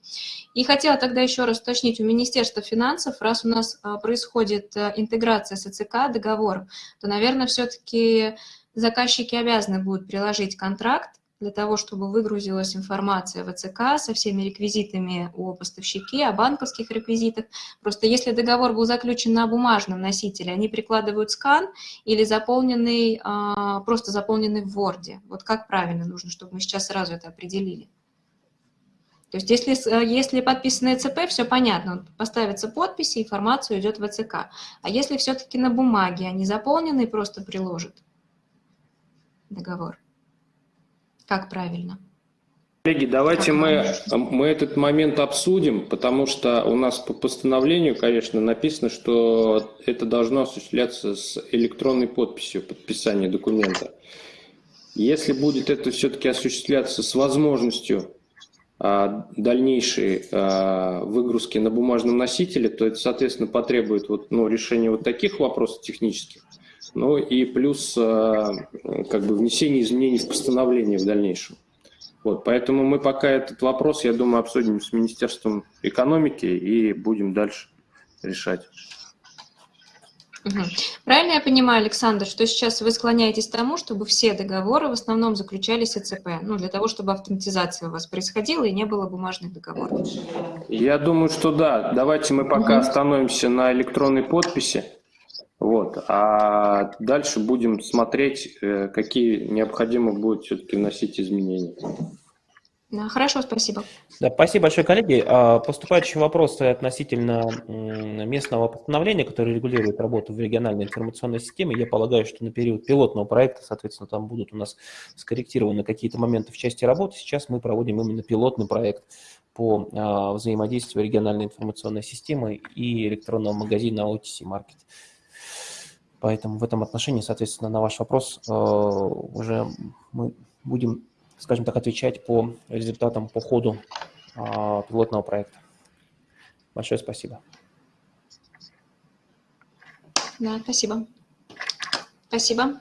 Speaker 2: И хотела тогда еще раз уточнить у Министерства финансов, раз у нас а, происходит а, интеграция с ЭЦК договором, то, наверное, все-таки заказчики обязаны будут приложить контракт для того, чтобы выгрузилась информация в ЭЦК со всеми реквизитами о поставщике, о банковских реквизитах. Просто если договор был заключен на бумажном носителе, они прикладывают скан или заполненный, а, просто заполненный в Word. Вот как правильно нужно, чтобы мы сейчас сразу это определили. То есть если, э, если подписано ЭЦП, все понятно, поставится подпись, и информация идет в ЭЦК. А если все-таки на бумаге, они заполнены, просто приложат договор. Как правильно?
Speaker 3: Коллеги, давайте мы, мы этот момент обсудим, потому что у нас по постановлению, конечно, написано, что это должно осуществляться с электронной подписью подписания документа. Если будет это все-таки осуществляться с возможностью а, дальнейшей а, выгрузки на бумажном носителе, то это, соответственно, потребует вот, ну, решения вот таких вопросов технических, ну и плюс а, как бы внесение изменений в постановление в дальнейшем. Вот, поэтому мы пока этот вопрос, я думаю, обсудим с Министерством экономики и будем дальше решать.
Speaker 2: Правильно я понимаю, Александр, что сейчас вы склоняетесь к тому, чтобы все договоры в основном заключались ЭЦП, ну, для того, чтобы автоматизация у вас происходила и не было бумажных договоров?
Speaker 3: Я думаю, что да. Давайте мы пока
Speaker 2: Мгм.
Speaker 3: остановимся на электронной подписи. Вот. А дальше будем смотреть, э, какие необходимо будет все-таки вносить изменения.
Speaker 2: Да, хорошо, спасибо.
Speaker 1: Да, спасибо большое, коллеги. А, Поступающие вопросы относительно местного постановления, которое регулирует работу в региональной информационной системе. Я полагаю, что на период пилотного проекта, соответственно, там будут у нас скорректированы какие-то моменты в части работы. Сейчас мы проводим именно пилотный проект по а, взаимодействию региональной информационной системы и электронного магазина OTC Market. Поэтому в этом отношении, соответственно, на ваш вопрос э, уже мы будем, скажем так, отвечать по результатам по ходу а, пилотного проекта. Большое спасибо.
Speaker 2: Да, спасибо. Спасибо.